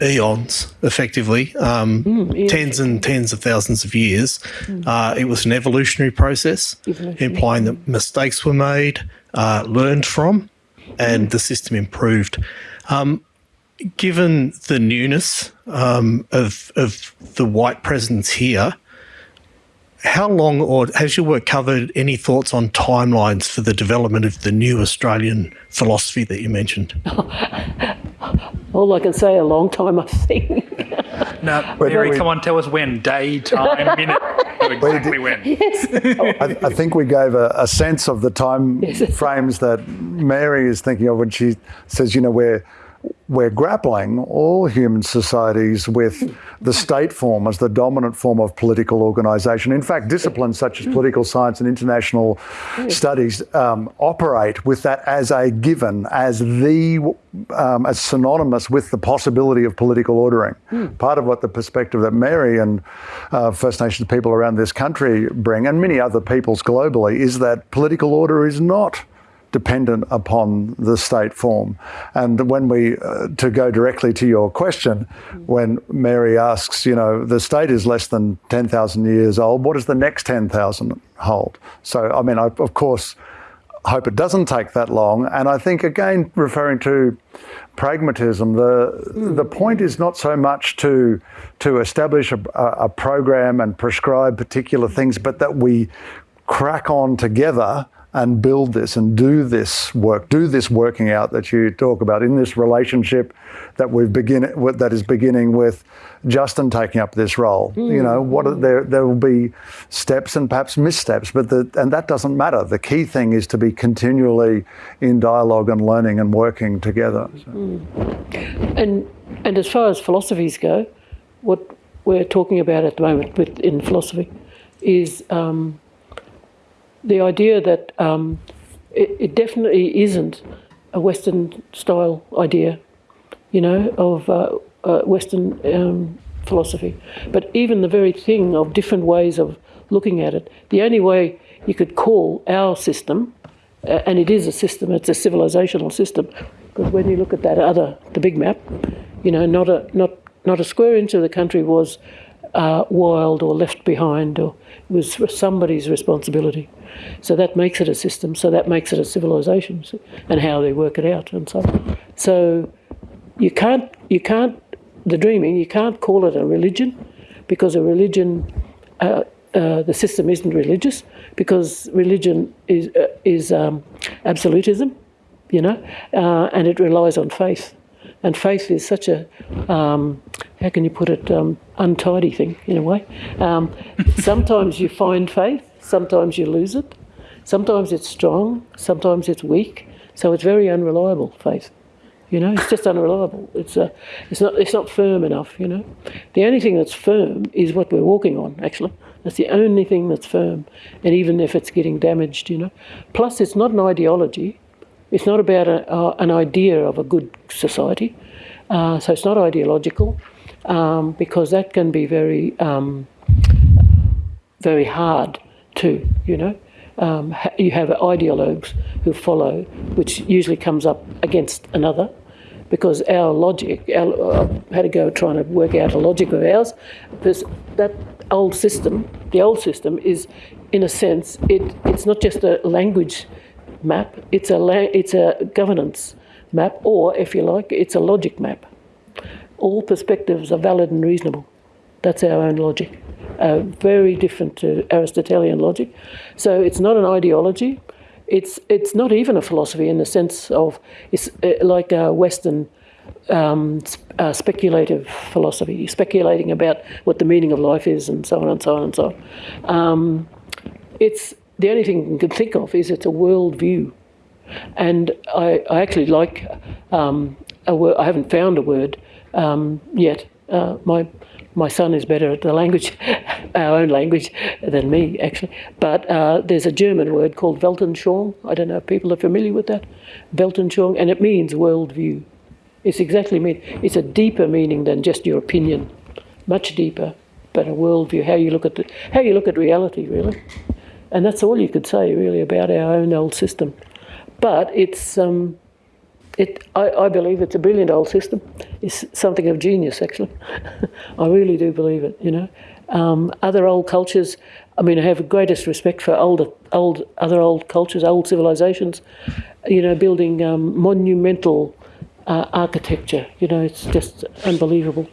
eons, effectively, um, mm, tens and tens of thousands of years. Mm. Uh, it was an evolutionary process, evolutionary. implying that mistakes were made, uh, learned from, and mm. the system improved. Um, given the newness um, of, of the white presence here, how long, or has your work covered any thoughts on timelines for the development of the new Australian philosophy that you mentioned? All I can say, a long time, I think. Now, Mary, we, come on, tell us when, day, time, minute, exactly when. Yes. I, I, think we gave a, a sense of the time yes. frames that Mary is thinking of when she says, you know, we're we're grappling, all human societies, with the state form as the dominant form of political organisation. In fact, disciplines such as political science and international studies um, operate with that as a given, as the, um, as synonymous with the possibility of political ordering. Mm. Part of what the perspective that Mary and uh, First Nations people around this country bring, and many other peoples globally, is that political order is not dependent upon the state form. And when we, uh, to go directly to your question, when Mary asks, you know, the state is less than 10,000 years old, what does the next 10,000 hold? So, I mean, I, of course, hope it doesn't take that long. And I think, again, referring to pragmatism, the, mm. the point is not so much to, to establish a, a program and prescribe particular things, but that we crack on together and build this and do this work, do this working out that you talk about in this relationship that we begin that is beginning with Justin taking up this role. Mm. You know, what are, there there will be steps and perhaps missteps, but the, and that doesn't matter. The key thing is to be continually in dialogue and learning and working together. So. Mm. And and as far as philosophies go, what we're talking about at the moment with, in philosophy is um, the idea that um, it, it, definitely isn't a Western style idea, you know, of uh, uh, Western um, philosophy. But even the very thing of different ways of looking at it, the only way you could call our system, uh, and it is a system, it's a civilizational system, because when you look at that other, the big map, you know, not a not not a square inch of the country was uh, wild or left behind, or was somebody's responsibility. So that makes it a system. So that makes it a civilization, and how they work it out, and so. On. So you can't you can't the dreaming you can't call it a religion because a religion uh, uh, the system isn't religious because religion is uh, is um, absolutism, you know, uh, and it relies on faith, and faith is such a um, how can you put it um, untidy thing in a way. Um, sometimes you find faith, sometimes you lose it, sometimes it's strong, sometimes it's weak, so it's very unreliable faith. You know, it's just unreliable. It's uh, it's not it's not firm enough. You know, the only thing that's firm is what we're walking on. Actually, that's the only thing that's firm, and even if it's getting damaged, you know. Plus, it's not an ideology. It's not about a, uh, an idea of a good society. Uh, so it's not ideological, um, because that can be very um, very hard too. You know. Um, you have ideologues who follow, which usually comes up against another because our logic, our, uh, had to go trying to work out a logic of ours. This, that old system, the old system is, in a sense, it, it's not just a language map, it's a, it's a governance map, or if you like, it's a logic map. All perspectives are valid and reasonable. That's our own logic. Uh, very different to Aristotelian logic. So it's not an ideology, it's it's not even a philosophy in the sense of it's uh, like a Western um, uh, speculative philosophy, speculating about what the meaning of life is, and so on and so on and so on. Um, it's the only thing you can think of is it's a worldview, and I, I actually like um, a word. I haven't found a word um, yet. Uh, my my son is better at the language, our own language, than me, actually. But uh, there's a German word called Weltanschauung. I don't know if people are familiar with that. Weltanschauung, and it means worldview. It's exactly mean. It's a deeper meaning than just your opinion, much deeper, but a worldview. How you look at the, how you look at reality, really. And that's all you could say, really, about our own old system. But it's um, it, I, I, believe it's a brilliant old system. It's something of genius, actually. I really do believe it. You know, um, other old cultures. I mean, I have the greatest respect for older, old, other old cultures, old civilizations. You know, building um, monumental uh, architecture. You know, it's just unbelievable.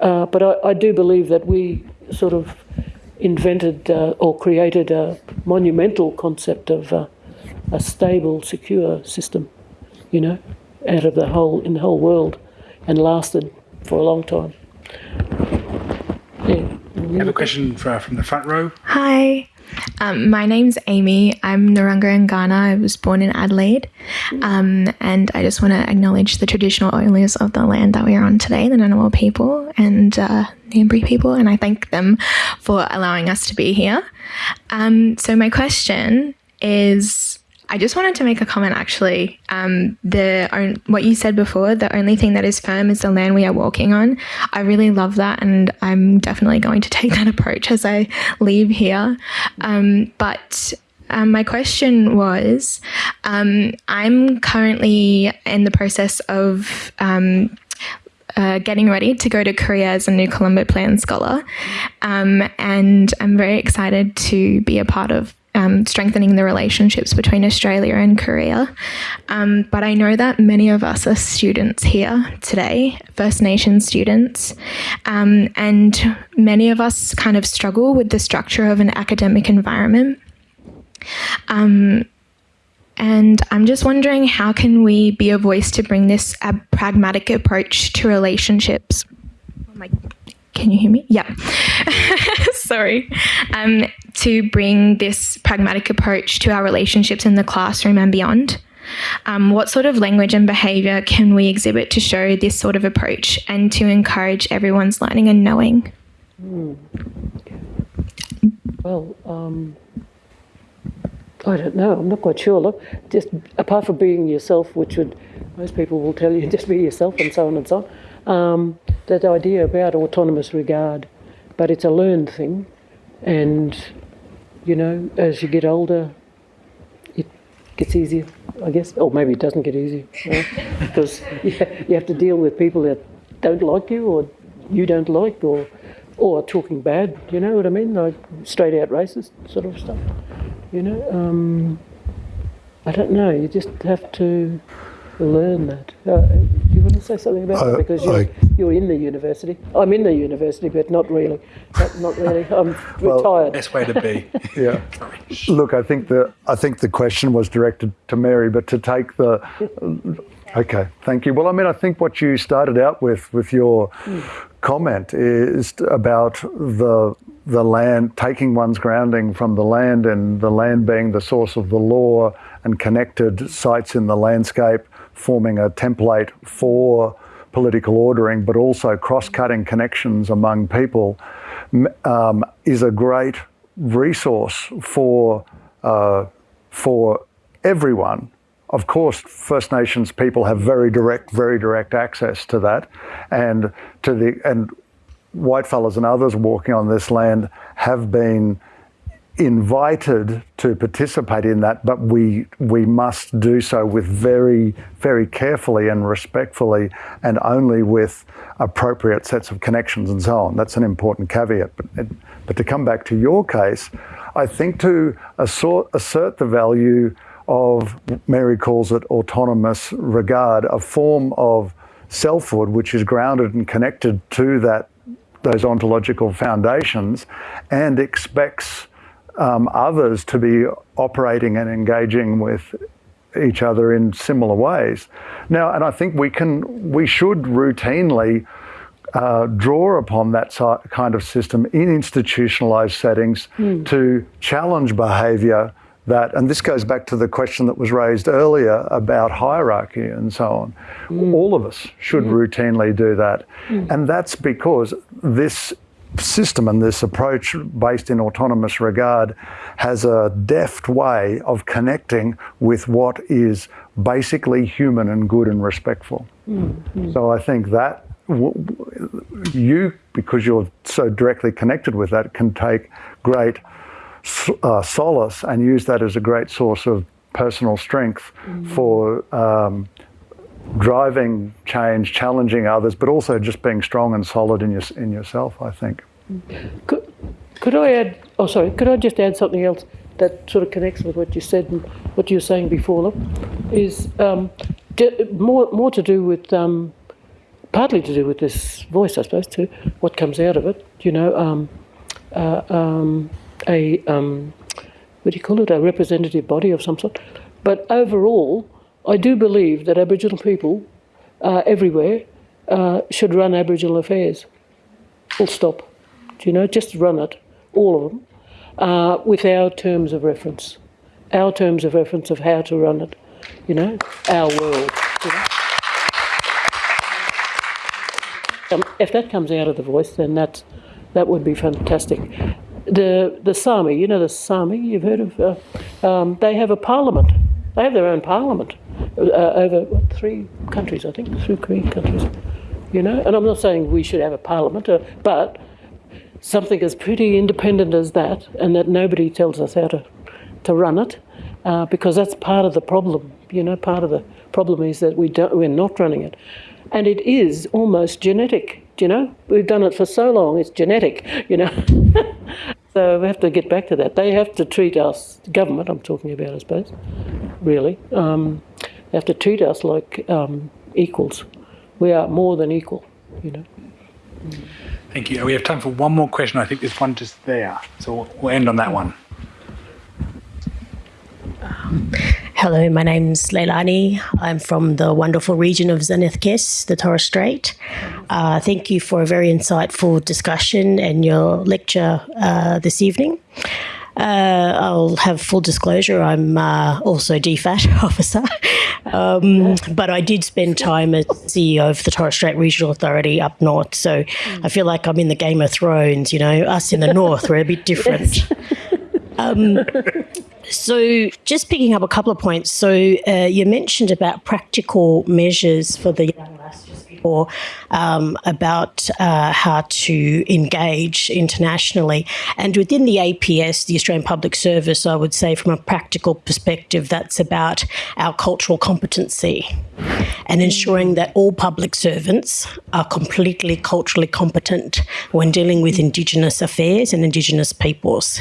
Uh, but I, I, do believe that we sort of invented uh, or created a monumental concept of uh, a stable, secure system you know, out of the whole in the whole world, and lasted for a long time. Yeah. I have a question for, from the front row. Hi. Um, my name's Amy. I'm Narungga Kaurna. I was born in Adelaide. Um, and I just want to acknowledge the traditional owners of the land that we are on today, the Ngunnawal people and uh, Ngambri people, and I thank them for allowing us to be here. Um, so, my question is I just wanted to make a comment actually. Um, the what you said before, the only thing that is firm is the land we are walking on. I really love that, and I'm definitely going to take that approach as I leave here. Um, but um, my question was um, I'm currently in the process of. Um, uh, getting ready to go to Korea as a New Colombo Plan Scholar. Um, and I'm very excited to be a part of um, strengthening the relationships between Australia and Korea. Um, but I know that many of us are students here today, First Nation students, um, and many of us kind of struggle with the structure of an academic environment. Um, and I'm just wondering how can we be a voice to bring this pragmatic approach to relationships? Oh can you hear me? Yeah. Sorry. Um, to bring this pragmatic approach to our relationships in the classroom and beyond. Um, what sort of language and behaviour can we exhibit to show this sort of approach and to encourage everyone's learning and knowing? Well, um, I don't know. I'm not quite sure. Look, just apart from being yourself, which would most people will tell you just be yourself and so on and so on. Um, that idea about autonomous regard, but it's a learned thing, and you know, as you get older, it gets easier, I guess. Or maybe it doesn't get easier because you, you have to deal with people that don't like you or you don't like or or talking bad. You know what I mean? Like straight out racist sort of stuff. You know, um, I don't know. You just have to learn that. Uh, do you want to say something about I- that? Uh, because you're, I- you're in the university. I'm in the university, but not really. Not, not really. I'm Well- retired. Best way to be. Yeah. Look, I think the I think the question was directed to Mary, but to take the okay, thank you. Well, I mean, I think what you started out with with your comment is about the the land taking one's grounding from the land and the land being the source of the law and connected sites in the landscape forming a template for political ordering but also cross-cutting connections among people um, is a great resource for uh, for everyone. Of course, First Nations people have very direct, very direct access to that, and to the and whitefellas and others walking on this land have been invited to participate in that, but we we must do so with very very carefully and respectfully, and only with appropriate sets of connections and so on. That's an important caveat. But but to come back to your case, I think to assert, assert the value of Mary calls it autonomous regard, a form of selfhood which is grounded and connected to that those ontological foundations, and expects um, others to be operating and engaging with each other in similar ways. Now, and I think we can, we should routinely uh, draw upon that kind of system in institutionalized settings to challenge behavior that, and this goes back to the question that was raised earlier about hierarchy and so on. All of us should routinely do that. And that's because this system and this approach based in autonomous regard has a deft way of connecting with what is basically human and good and respectful. So I think that you, because you're so directly connected with that, can take great uh, solace and use that as a great source of personal strength for um, driving change, challenging others, but also just being strong and solid in your, in yourself. I think. Could, could I add? Oh, sorry. Could I just add something else that sort of connects with what you said and what you were saying before? Look, is um, more more to do with um, partly to do with this voice, I suppose, too. What comes out of it, you know, um, uh, um, a um, what do you call it? A representative body of some sort. But overall, I do believe that Aboriginal people uh, everywhere uh, should run Aboriginal affairs. Full stop. Do you know? Just run it, all of them, uh, with our terms of reference, our terms of reference of how to run it. You know, our world. You know? Um, if that comes out of the voice, then that's that would be fantastic. The the Sami, you know the Sami, you've heard of. Uh, um, they have a parliament. They have their own parliament uh, over what, three countries, I think, three countries. You know, and I'm not saying we should have a parliament, uh, but something as pretty independent as that, and that nobody tells us how to to run it, uh, because that's part of the problem. You know, part of the problem is that we don't, we're not running it, and it is almost genetic. You know, we've done it for so long; it's genetic. You know, so we have to get back to that. They have to treat us, government. I'm talking about, I suppose, really. Um, they have to treat us like um, equals. We are more than equal. You know. Thank you. We have time for one more question. I think there's one just there. So we'll- we'll end on that one. Hello, my name's Leilani. I'm from the wonderful region of Zenadth Kes, the Torres Strait. Uh, thank you for a very insightful discussion and your lecture uh, this evening. Uh, I'll have full disclosure. I'm uh, also DFAT officer, Um, but I did spend time as CEO of the Torres Strait Regional Authority up north. So I feel like I'm in the Game of Thrones, you know, us in the north, we're a bit different. Um, so, just picking up a couple of points. So, uh, you mentioned about practical measures for the young um, about uh, how to engage internationally. And within the APS, the Australian Public Service, I would say from a practical perspective, that's about our cultural competency and ensuring that all public servants are completely culturally competent when dealing with Indigenous affairs and Indigenous peoples.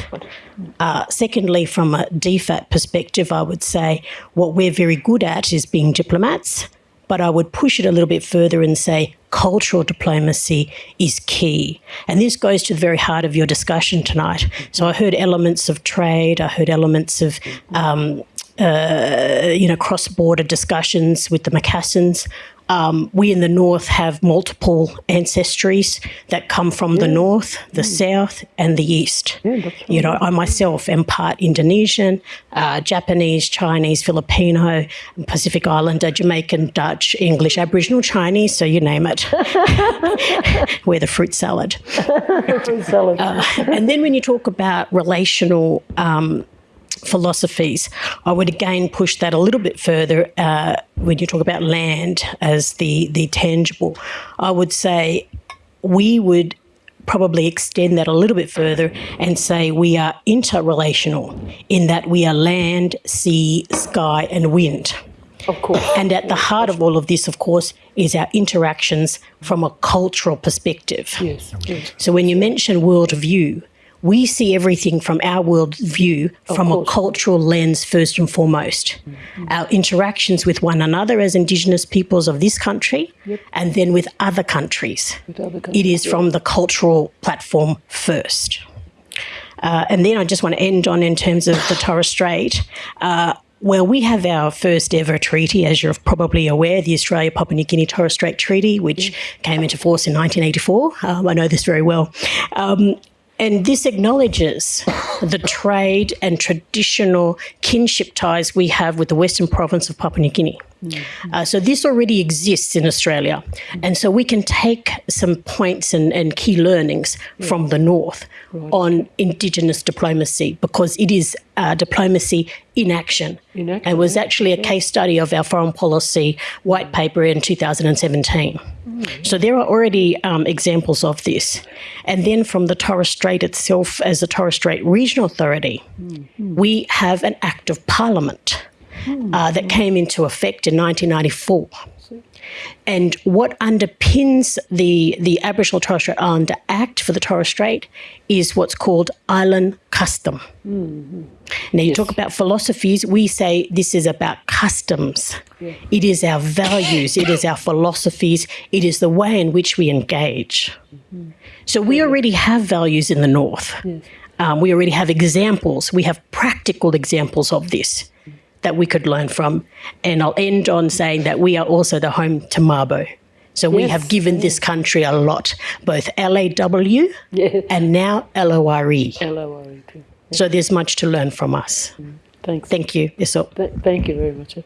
Uh, secondly, from a DFAT perspective, I would say what we're very good at is being diplomats, but I would push it a little bit further and say cultural diplomacy is key. And this goes to the very heart of your discussion tonight. So I heard elements of trade, I heard elements of um, uh, you know, cross-border discussions with the Macassans. Um, we in the north have multiple ancestries that come from the north, the south, and the east. You know, I myself am part Indonesian, uh, Japanese, Chinese, Filipino, Pacific Islander, Jamaican, Dutch, English, Aboriginal, Chinese, so you name it. We're the fruit salad. fruit salad. Uh, and then when you talk about relational um, philosophies, I would again push that a little bit further uh, when you talk about land as the, the tangible. I would say we would probably extend that a little bit further and say we are interrelational in that we are land, sea, sky, and wind. Of course. And at the heart of all of this, of course, is our interactions from a cultural perspective. Yes. yes. So when you mention worldview, we see everything from our worldview from a cultural lens first and foremost. Mm-hmm. Our interactions with one another as Indigenous peoples of this country yep. and then with other countries. With other countries it is from the cultural platform first. Uh, and then I just want to end on in terms of the Torres Strait. Uh, well, we have our first ever treaty, as you're probably aware, the Australia Papua New Guinea Torres Strait Treaty, which mm. came into force in 1984. Um, I know this very well. Um, and this acknowledges the trade and traditional kinship ties we have with the Western province of Papua New Guinea. Mm-hmm. Uh, so this already exists in Australia. And so we can take some points and, and key learnings yeah. from the North right. on Indigenous diplomacy because it is uh, diplomacy in action. in action. And was actually a case study of our foreign policy white paper in 2017. Mm. So there are already um, examples of this. And then from the Torres Strait itself, as the Torres Strait Regional Authority, mm. we have an Act of Parliament uh, that came into effect in 1994. And what underpins the, the Aboriginal Torres Strait Islander Act for the Torres Strait is what's called island custom. Mm-hmm. Now, you yes. talk about philosophies, we say this is about customs. Yeah. It is our values, it is our philosophies, it is the way in which we engage. Mm-hmm. So, we already have values in the North. Yes. Um, we already have examples, we have practical examples of this that we could learn from. And I'll end on saying that we are also the home to Mabo. So we have given this country a lot, both LAW Yes. and now LORE. L-O-R-E too. E. So there's much to learn from us. Mm-hmm. Thanks. Thank you. Yes, sir. Th- thank you very much.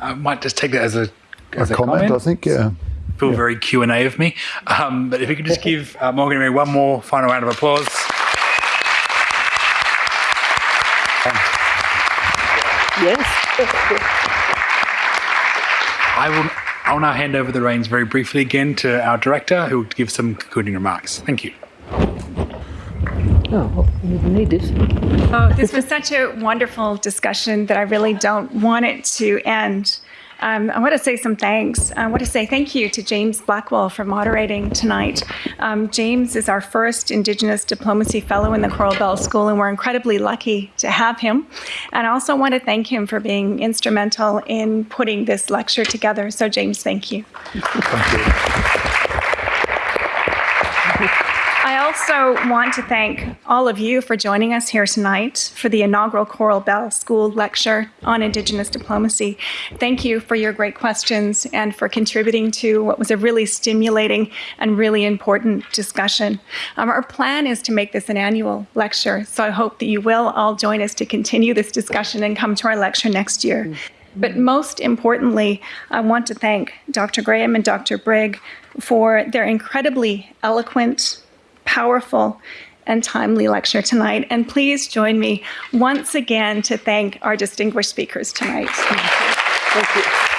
I might just take that as a, as a, comment, I think, yeah. Feel very Q and A of me. Um, but if you could just give uh, Morgan and Mary one more final round of applause. Yes. I will. I will now hand over the reins very briefly again to our director, who will give some concluding remarks. Thank you. Oh, well, you need this. Oh, this was such a wonderful discussion that I really don't want it to end. Um, I want to say some thanks. I want to say thank you to James Blackwell for moderating tonight. Um, James is our first Indigenous Diplomacy Fellow in the Coral Bell School, and we're incredibly lucky to have him. And I also want to thank him for being instrumental in putting this lecture together. So, James, thank you. Thank you. I also want to thank all of you for joining us here tonight for the inaugural Coral Bell School lecture on Indigenous diplomacy. Thank you for your great questions and for contributing to what was a really stimulating and really important discussion. Um, our plan is to make this an annual lecture, so I hope that you will all join us to continue this discussion and come to our lecture next year. But most importantly, I want to thank Dr. Graham and Dr. Brigg for their incredibly eloquent, powerful, and timely lecture tonight. And please join me once again to thank our distinguished speakers tonight. Thank you.